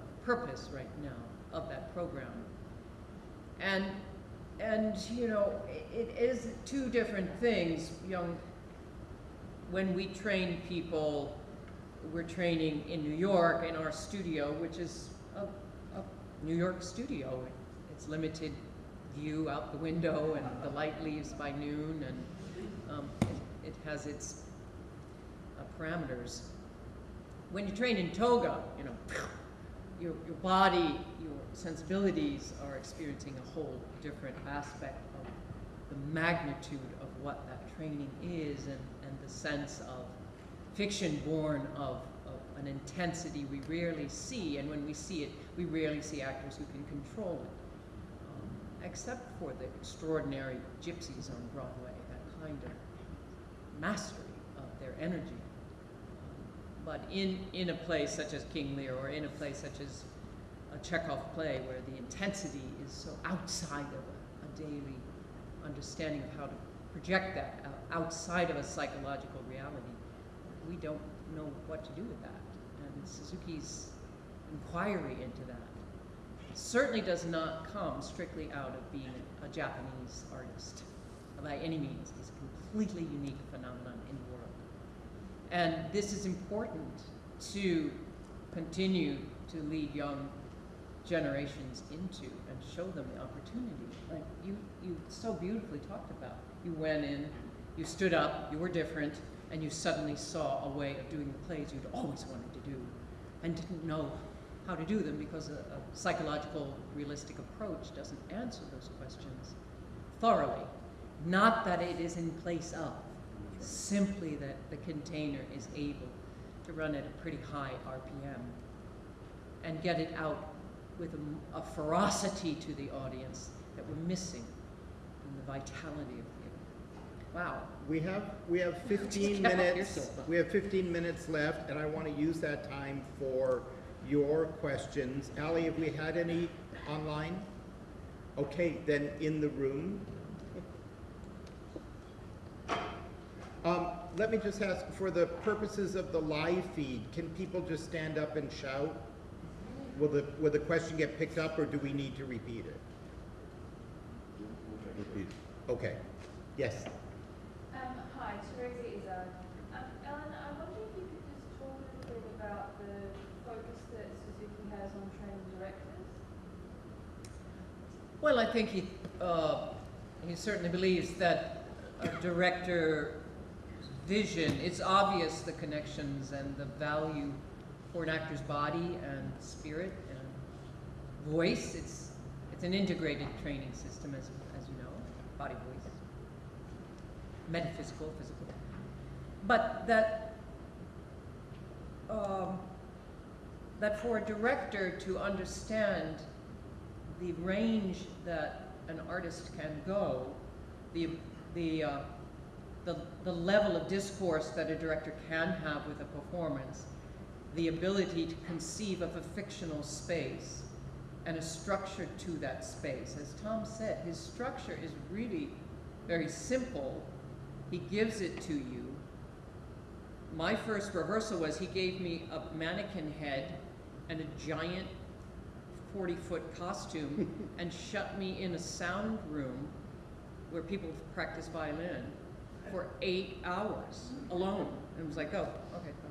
uh, purpose right now of that program. And, and, you know, it is two different things, young, when we train people, we're training in New York in our studio, which is a, a New York studio. It's limited view out the window and the light leaves by noon and um, it, it has its uh, parameters. When you train in toga, you know, your, your body, your sensibilities are experiencing a whole different aspect of the magnitude of what that training is and, and the sense of fiction born of, of an intensity we rarely see, and when we see it, we rarely see actors who can control it, except for the extraordinary gypsies on Broadway, that kind of mastery of their energy. But in, in a place such as King Lear, or in a place such as a Chekhov play, where the intensity is so outside of a, a daily understanding of how to project that uh, outside of a psychological reality, we don't know what to do with that. And Suzuki's inquiry into that certainly does not come strictly out of being a Japanese artist by any means. It's a completely unique phenomenon in the world. And this is important to continue to lead young generations into and show them the opportunity. Like you, you so beautifully talked about. You went in, you stood up, you were different, and you suddenly saw a way of doing the plays you'd always wanted to do and didn't know how to do them because a, a psychological, realistic approach doesn't answer those questions thoroughly. Not that it is in place of, simply that the container is able to run at a pretty high RPM and get it out with a ferocity to the audience that we're missing in the vitality of theater. Wow. We have, we have fifteen get off your minutes, we have fifteen minutes left, and I want to use that time for your questions. Ali, have we had any online? Okay, then in the room. Um, let me just ask, for the purposes of the live feed, can people just stand up and shout? Will the, will the question get picked up, or do we need to repeat it? Repeat. Okay, yes. Um, hi, Teresa Izzard. Um, Ellen, I wonder if you could just talk a little bit about the focus that Suzuki has on training directors. Well, I think he, uh, he certainly believes that a director vision, it's obvious the connections and the value for an actor's body and spirit and voice. It's, it's an integrated training system, as, as you know, body, voice, metaphysical, physical. But that, um, that for a director to understand the range that an artist can go, the, the, uh, the, the level of discourse that a director can have with a performance, the ability to conceive of a fictional space and a structure to that space. As Tom said, his structure is really very simple. He gives it to you. My first rehearsal was he gave me a mannequin head and a giant 40 foot costume and shut me in a sound room where people practice violin for eight hours alone. And it was like, oh, okay, go.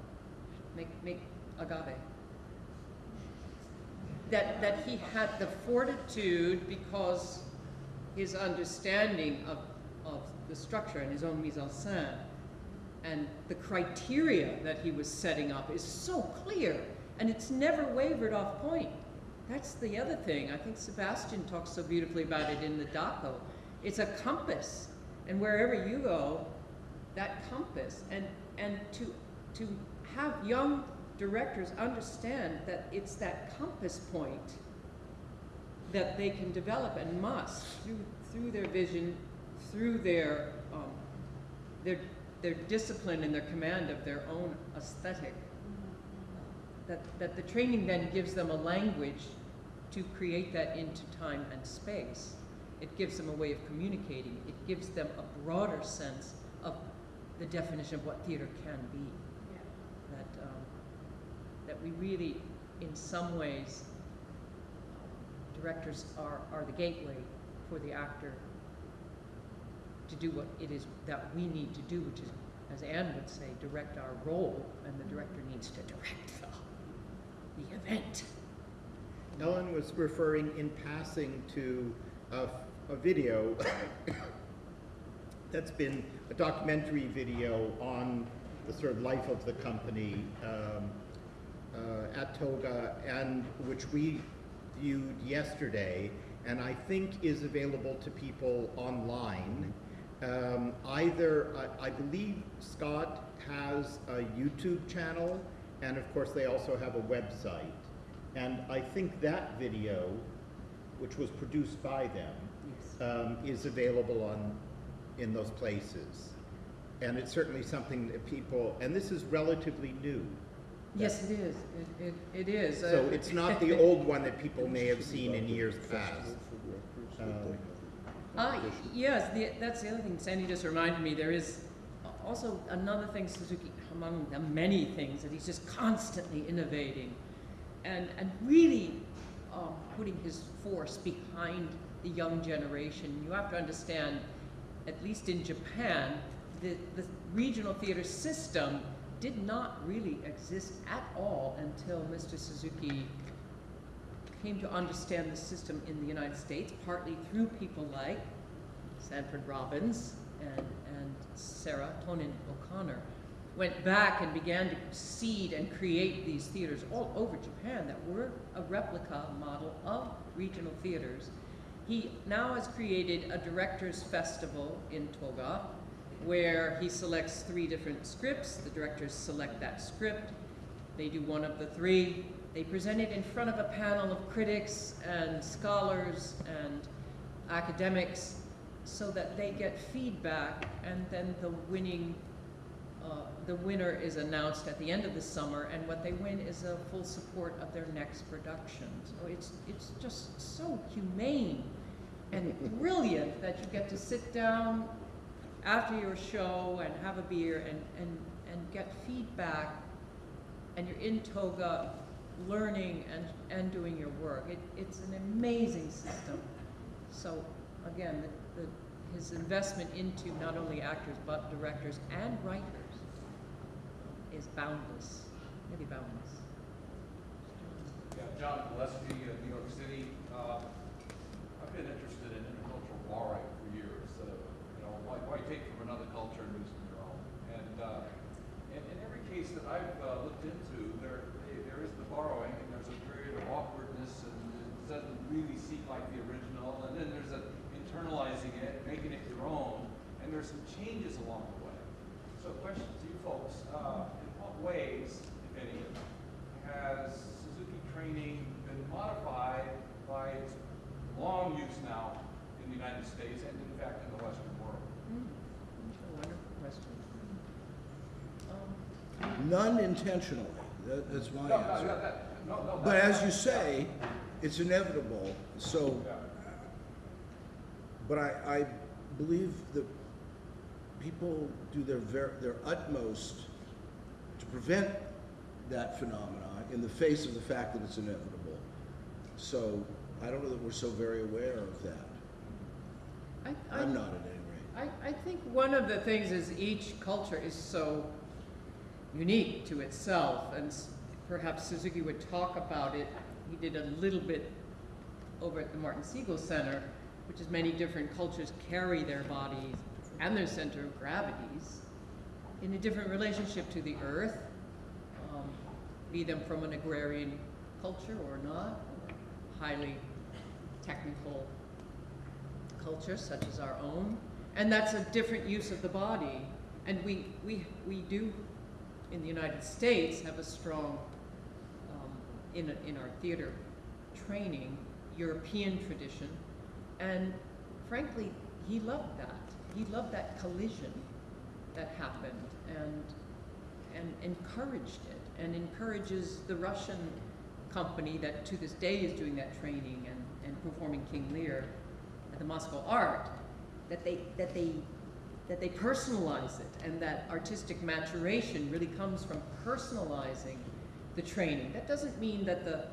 Make, make agave. That, that he had the fortitude because his understanding of of the structure and his own mise en scène. And the criteria that he was setting up is so clear, and it's never wavered off point. That's the other thing. I think Sebastian talks so beautifully about it in the Daco. It's a compass, and wherever you go, that compass, and and to to have young directors understand that it's that compass point that they can develop and must through through their vision, through their um, their their discipline and their command of their own aesthetic. That that the training then gives them a language to create that into time and space. It gives them a way of communicating. It gives them a broader sense of the definition of what theater can be Yeah. that um, that we really, in some ways, directors are are the gateway for the actor to do what it is that we need to do, which is, as Anne would say, direct our role, and the director needs to direct the, the event. Ellen was referring in passing to a, a video that's been a documentary video on the sort of life of the company um, uh, at Toga, and which we viewed yesterday, and I think is available to people online. Um, either, I, I believe SCOT has a YouTube channel, and of course they also have a website. And I think that video, which was produced by them, um, is available on, in those places. And it's certainly something that people, and this is relatively new. Yes, it is. It, it, it is. So Uh, it's not the old one that people may have seen in years past. Um, Uh, yes, the, that's the other thing Sandy just reminded me, there is also another thing Suzuki, among the many things, that he's just constantly innovating and, and really um, putting his force behind the young generation. You have to understand, at least in Japan, the, the regional theater system did not really exist at all until Mr. Suzuki came to understand the system in the United States, partly through people like Sanford Robbins and, and Sarah Tonen O'Connor, went back and began to seed and create these theaters all over Japan that were a replica model of regional theaters. He now has created a directors festival in Toga where he selects three different scripts. The directors select that script. They do one of the three. They present it in front of a panel of critics and scholars and academics so that they get feedback and then the winning the winner is announced at the end of the summer and what they win is a full support of their next production. So it's it's just so humane and brilliant that you get to sit down after your show and have a beer and, and, and get feedback and you're in Toga learning and, and doing your work. It, it's an amazing system. So again, the, the, his investment into not only actors but directors and writers is boundless, maybe boundless. Yeah, John Gillespie, uh, New York City. Uh, I've been interested in intercultural borrowing for years. Uh, you know, why, why take from another culture and use it your own? And uh, in, every case that I've uh, looked into, there there is the borrowing, and there's a period of awkwardness, and it doesn't really seem like the original. And then there's a internalizing it, making it your own, and there's some changes along the way. So, question to you folks: uh, ways, if any, has Suzuki training been modified by its long use now in the United States and in fact in the Western world? Mm, a wonderful question. Um, None intentionally, that, that's my No, no, answer. no, that- no, no, But that- as you say, it's inevitable, so, Yeah. but I, I believe that people do their ver, their utmost to prevent that phenomenon in the face of the fact that it's inevitable. So, I don't know that we're so very aware of that. I, I, I'm not at any rate. I, I think one of the things is each culture is so unique to itself, and perhaps Suzuki would talk about it. He did a little bit over at the Martin Siegel Center, which is many different cultures carry their bodies and their center of gravities in a different relationship to the earth, um, be them from an agrarian culture or not, highly technical culture such as our own. And that's a different use of the body. And we, we, we do, in the United States, have a strong, um, in, in our theater training, European tradition. And frankly, he loved that. He loved that collision that happened and, and encouraged it and encourages the Russian company that to this day is doing that training and, and performing King Lear at the Moscow Art, that they, that they, that they personalize it and that artistic maturation really comes from personalizing the training. That doesn't mean that the,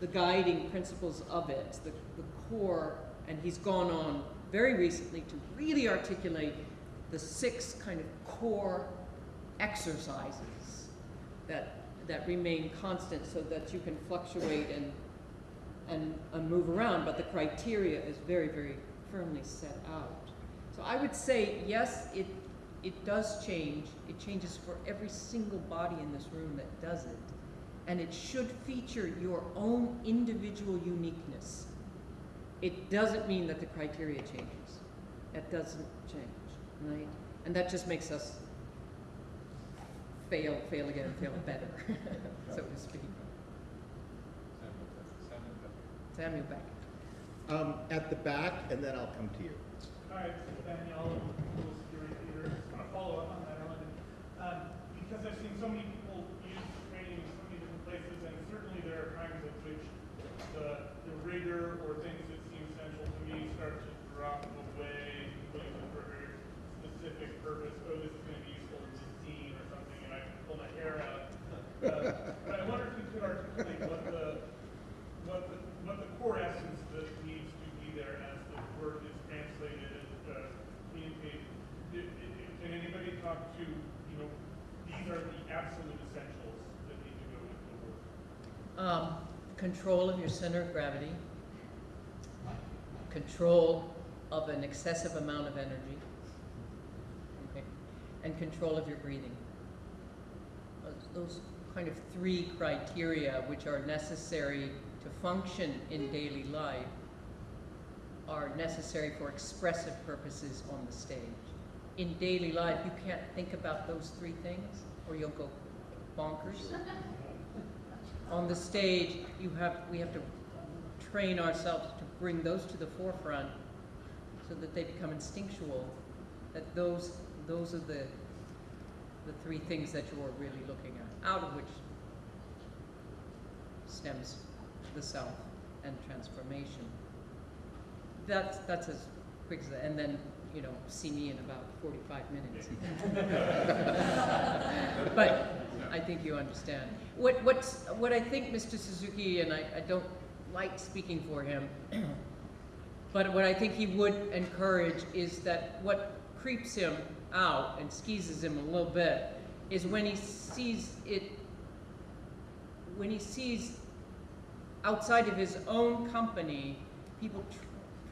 the guiding principles of it, the, the core, and he's gone on very recently to really articulate the six kind of core exercises that, that remain constant so that you can fluctuate and, and, and move around, but the criteria is very, very firmly set out. So I would say, yes, it, it does change. It changes for every single body in this room that does it. And it should feature your own individual uniqueness. It doesn't mean that the criteria changes. That doesn't change, right? And that just makes us fail, fail again, fail better, so to speak. Samuel Beckett. Samuel Beckett. Um, at the back, and then I'll come to you. All right, it's Danielle, School Security Theater. Just want to follow up on that, Ellen. Um, because I've seen so many people use training in so many different places, and certainly there are times at which the, the rigor or things that seem central to me start to drop away, putting them for a very specific purpose. Oh, this is going to be useful in this scene or something, and I can pull my hair out. Uh, but I wonder if you could articulate what the, what the, what the core essence that needs to be there as the word is translated and uh, communicated. Did- did- Can anybody talk to, you know, these are the absolute essentials that need to go into the work? Um, control of your center of gravity, control of an excessive amount of energy, okay, and control of your breathing. Those, those kind of three criteria which are necessary to function in daily life are necessary for expressive purposes on the stage. In daily life, you can't think about those three things or you'll go bonkers on the stage, you have, we have to train ourselves to bring those to the forefront so that they become instinctual, that those, those are the, the three things that you're really looking at, out of which stems the self and transformation. That's, that's as quick as, that. and then, you know, see me in about forty-five minutes. But I think you understand. What, what's, what I think Mr. Suzuki, and I, I don't like speaking for him, but what I think he would encourage is that what creeps him out and skeezes him a little bit is when he sees it, when he sees outside of his own company, people tr-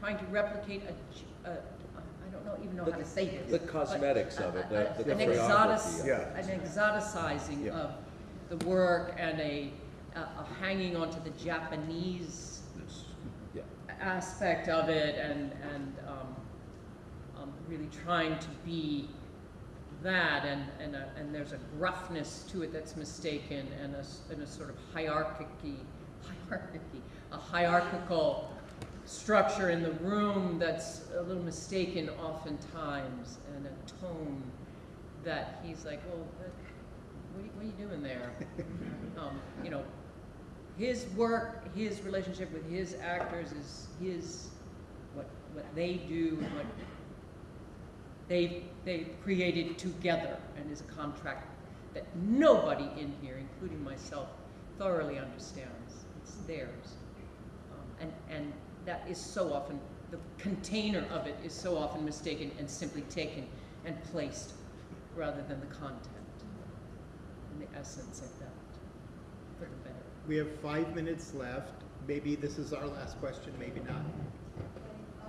trying to replicate a, g- a- I don't know, even know how to say this. The but cosmetics of it, the- a- the An exotic, of it. an exoticizing Yeah. of the work and a, a a hanging onto the Japanese Yeah. aspect of it and, and um, um, really trying to be that and, and, a, and there's a gruffness to it that's mistaken and a, and a sort of hierarchy, hierarchy, a hierarchical structure in the room that's a little mistaken oftentimes and a tone that he's like, well, what, what are you- what are you doing there? um, you know, his work, his relationship with his actors is his, what, what they do, what they, they created together and is a contract that nobody in here, including myself, thoroughly understands. It's theirs. Um, and, and that is so often, the container of it is so often mistaken and simply taken and placed rather than the content and the essence of that, for the better. We have five minutes left. Maybe this is our last question, maybe not. Okay, uh,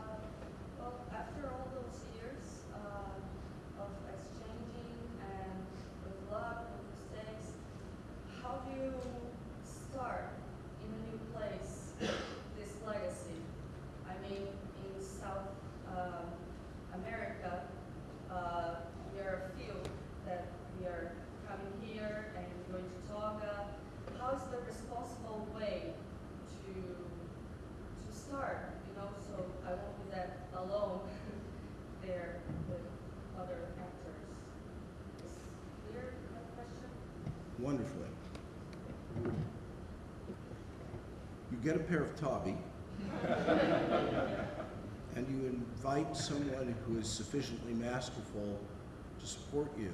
well, after all those years, uh, wonderfully. You get a pair of Tabi, and you invite someone who is sufficiently masterful to support you,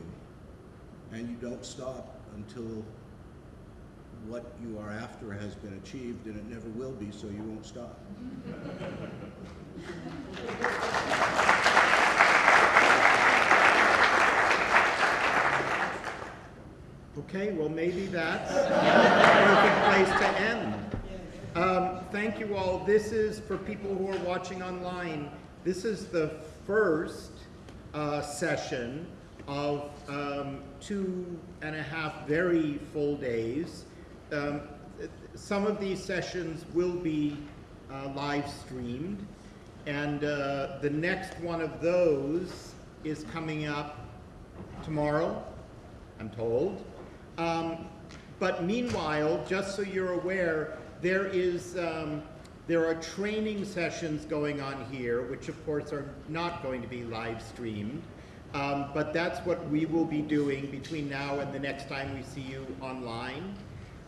and you don't stop until what you are after has been achieved, and it never will be, so you won't stop. Okay, well, maybe that's a perfect place to end. Um, thank you all. This is, for people who are watching online, this is the first uh, session of um, two and a half very full days. Um, some of these sessions will be uh, live streamed, and uh, the next one of those is coming up tomorrow, I'm told. Um, but meanwhile, just so you're aware, there is um, there are training sessions going on here, which of course are not going to be live streamed. Um, but that's what we will be doing between now and the next time we see you online.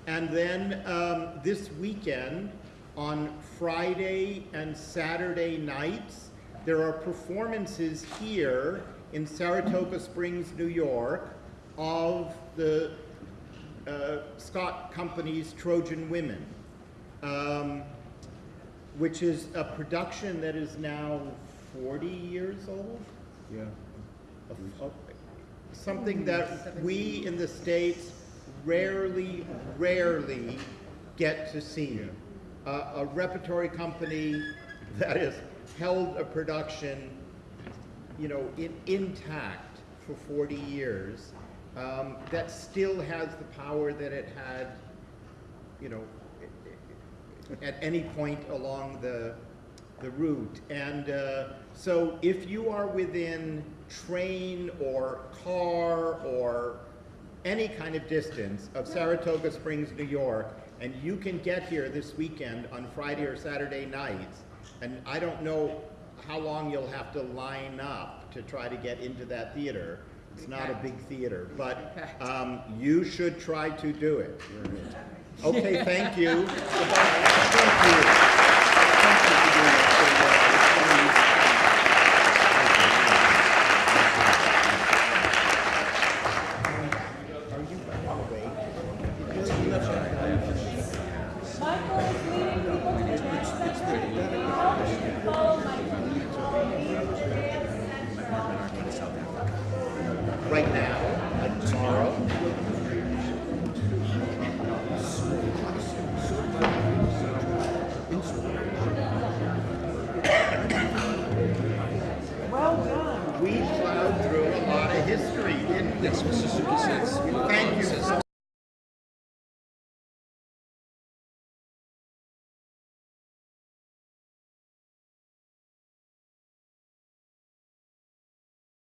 And then um, this weekend, on Friday and Saturday nights, there are performances here in Saratoga Springs, New York, of the uh, SCOT Company's Trojan Women, um, which is a production that is now 40 years old. Yeah. A- a- Something that we in the States rarely, rarely get to see. Uh, a repertory company that has held a production, you know, in, intact for 40 years, um, that still has the power that it had, you know, at any point along the, the route. And uh, so if you are within train or car or any kind of distance of Saratoga Springs, New York, and you can get here this weekend on Friday or Saturday nights, and I don't know how long you'll have to line up to try to get into that theater. It's not a big theater, but um, you should try to do it. Okay, thank you. Thank you.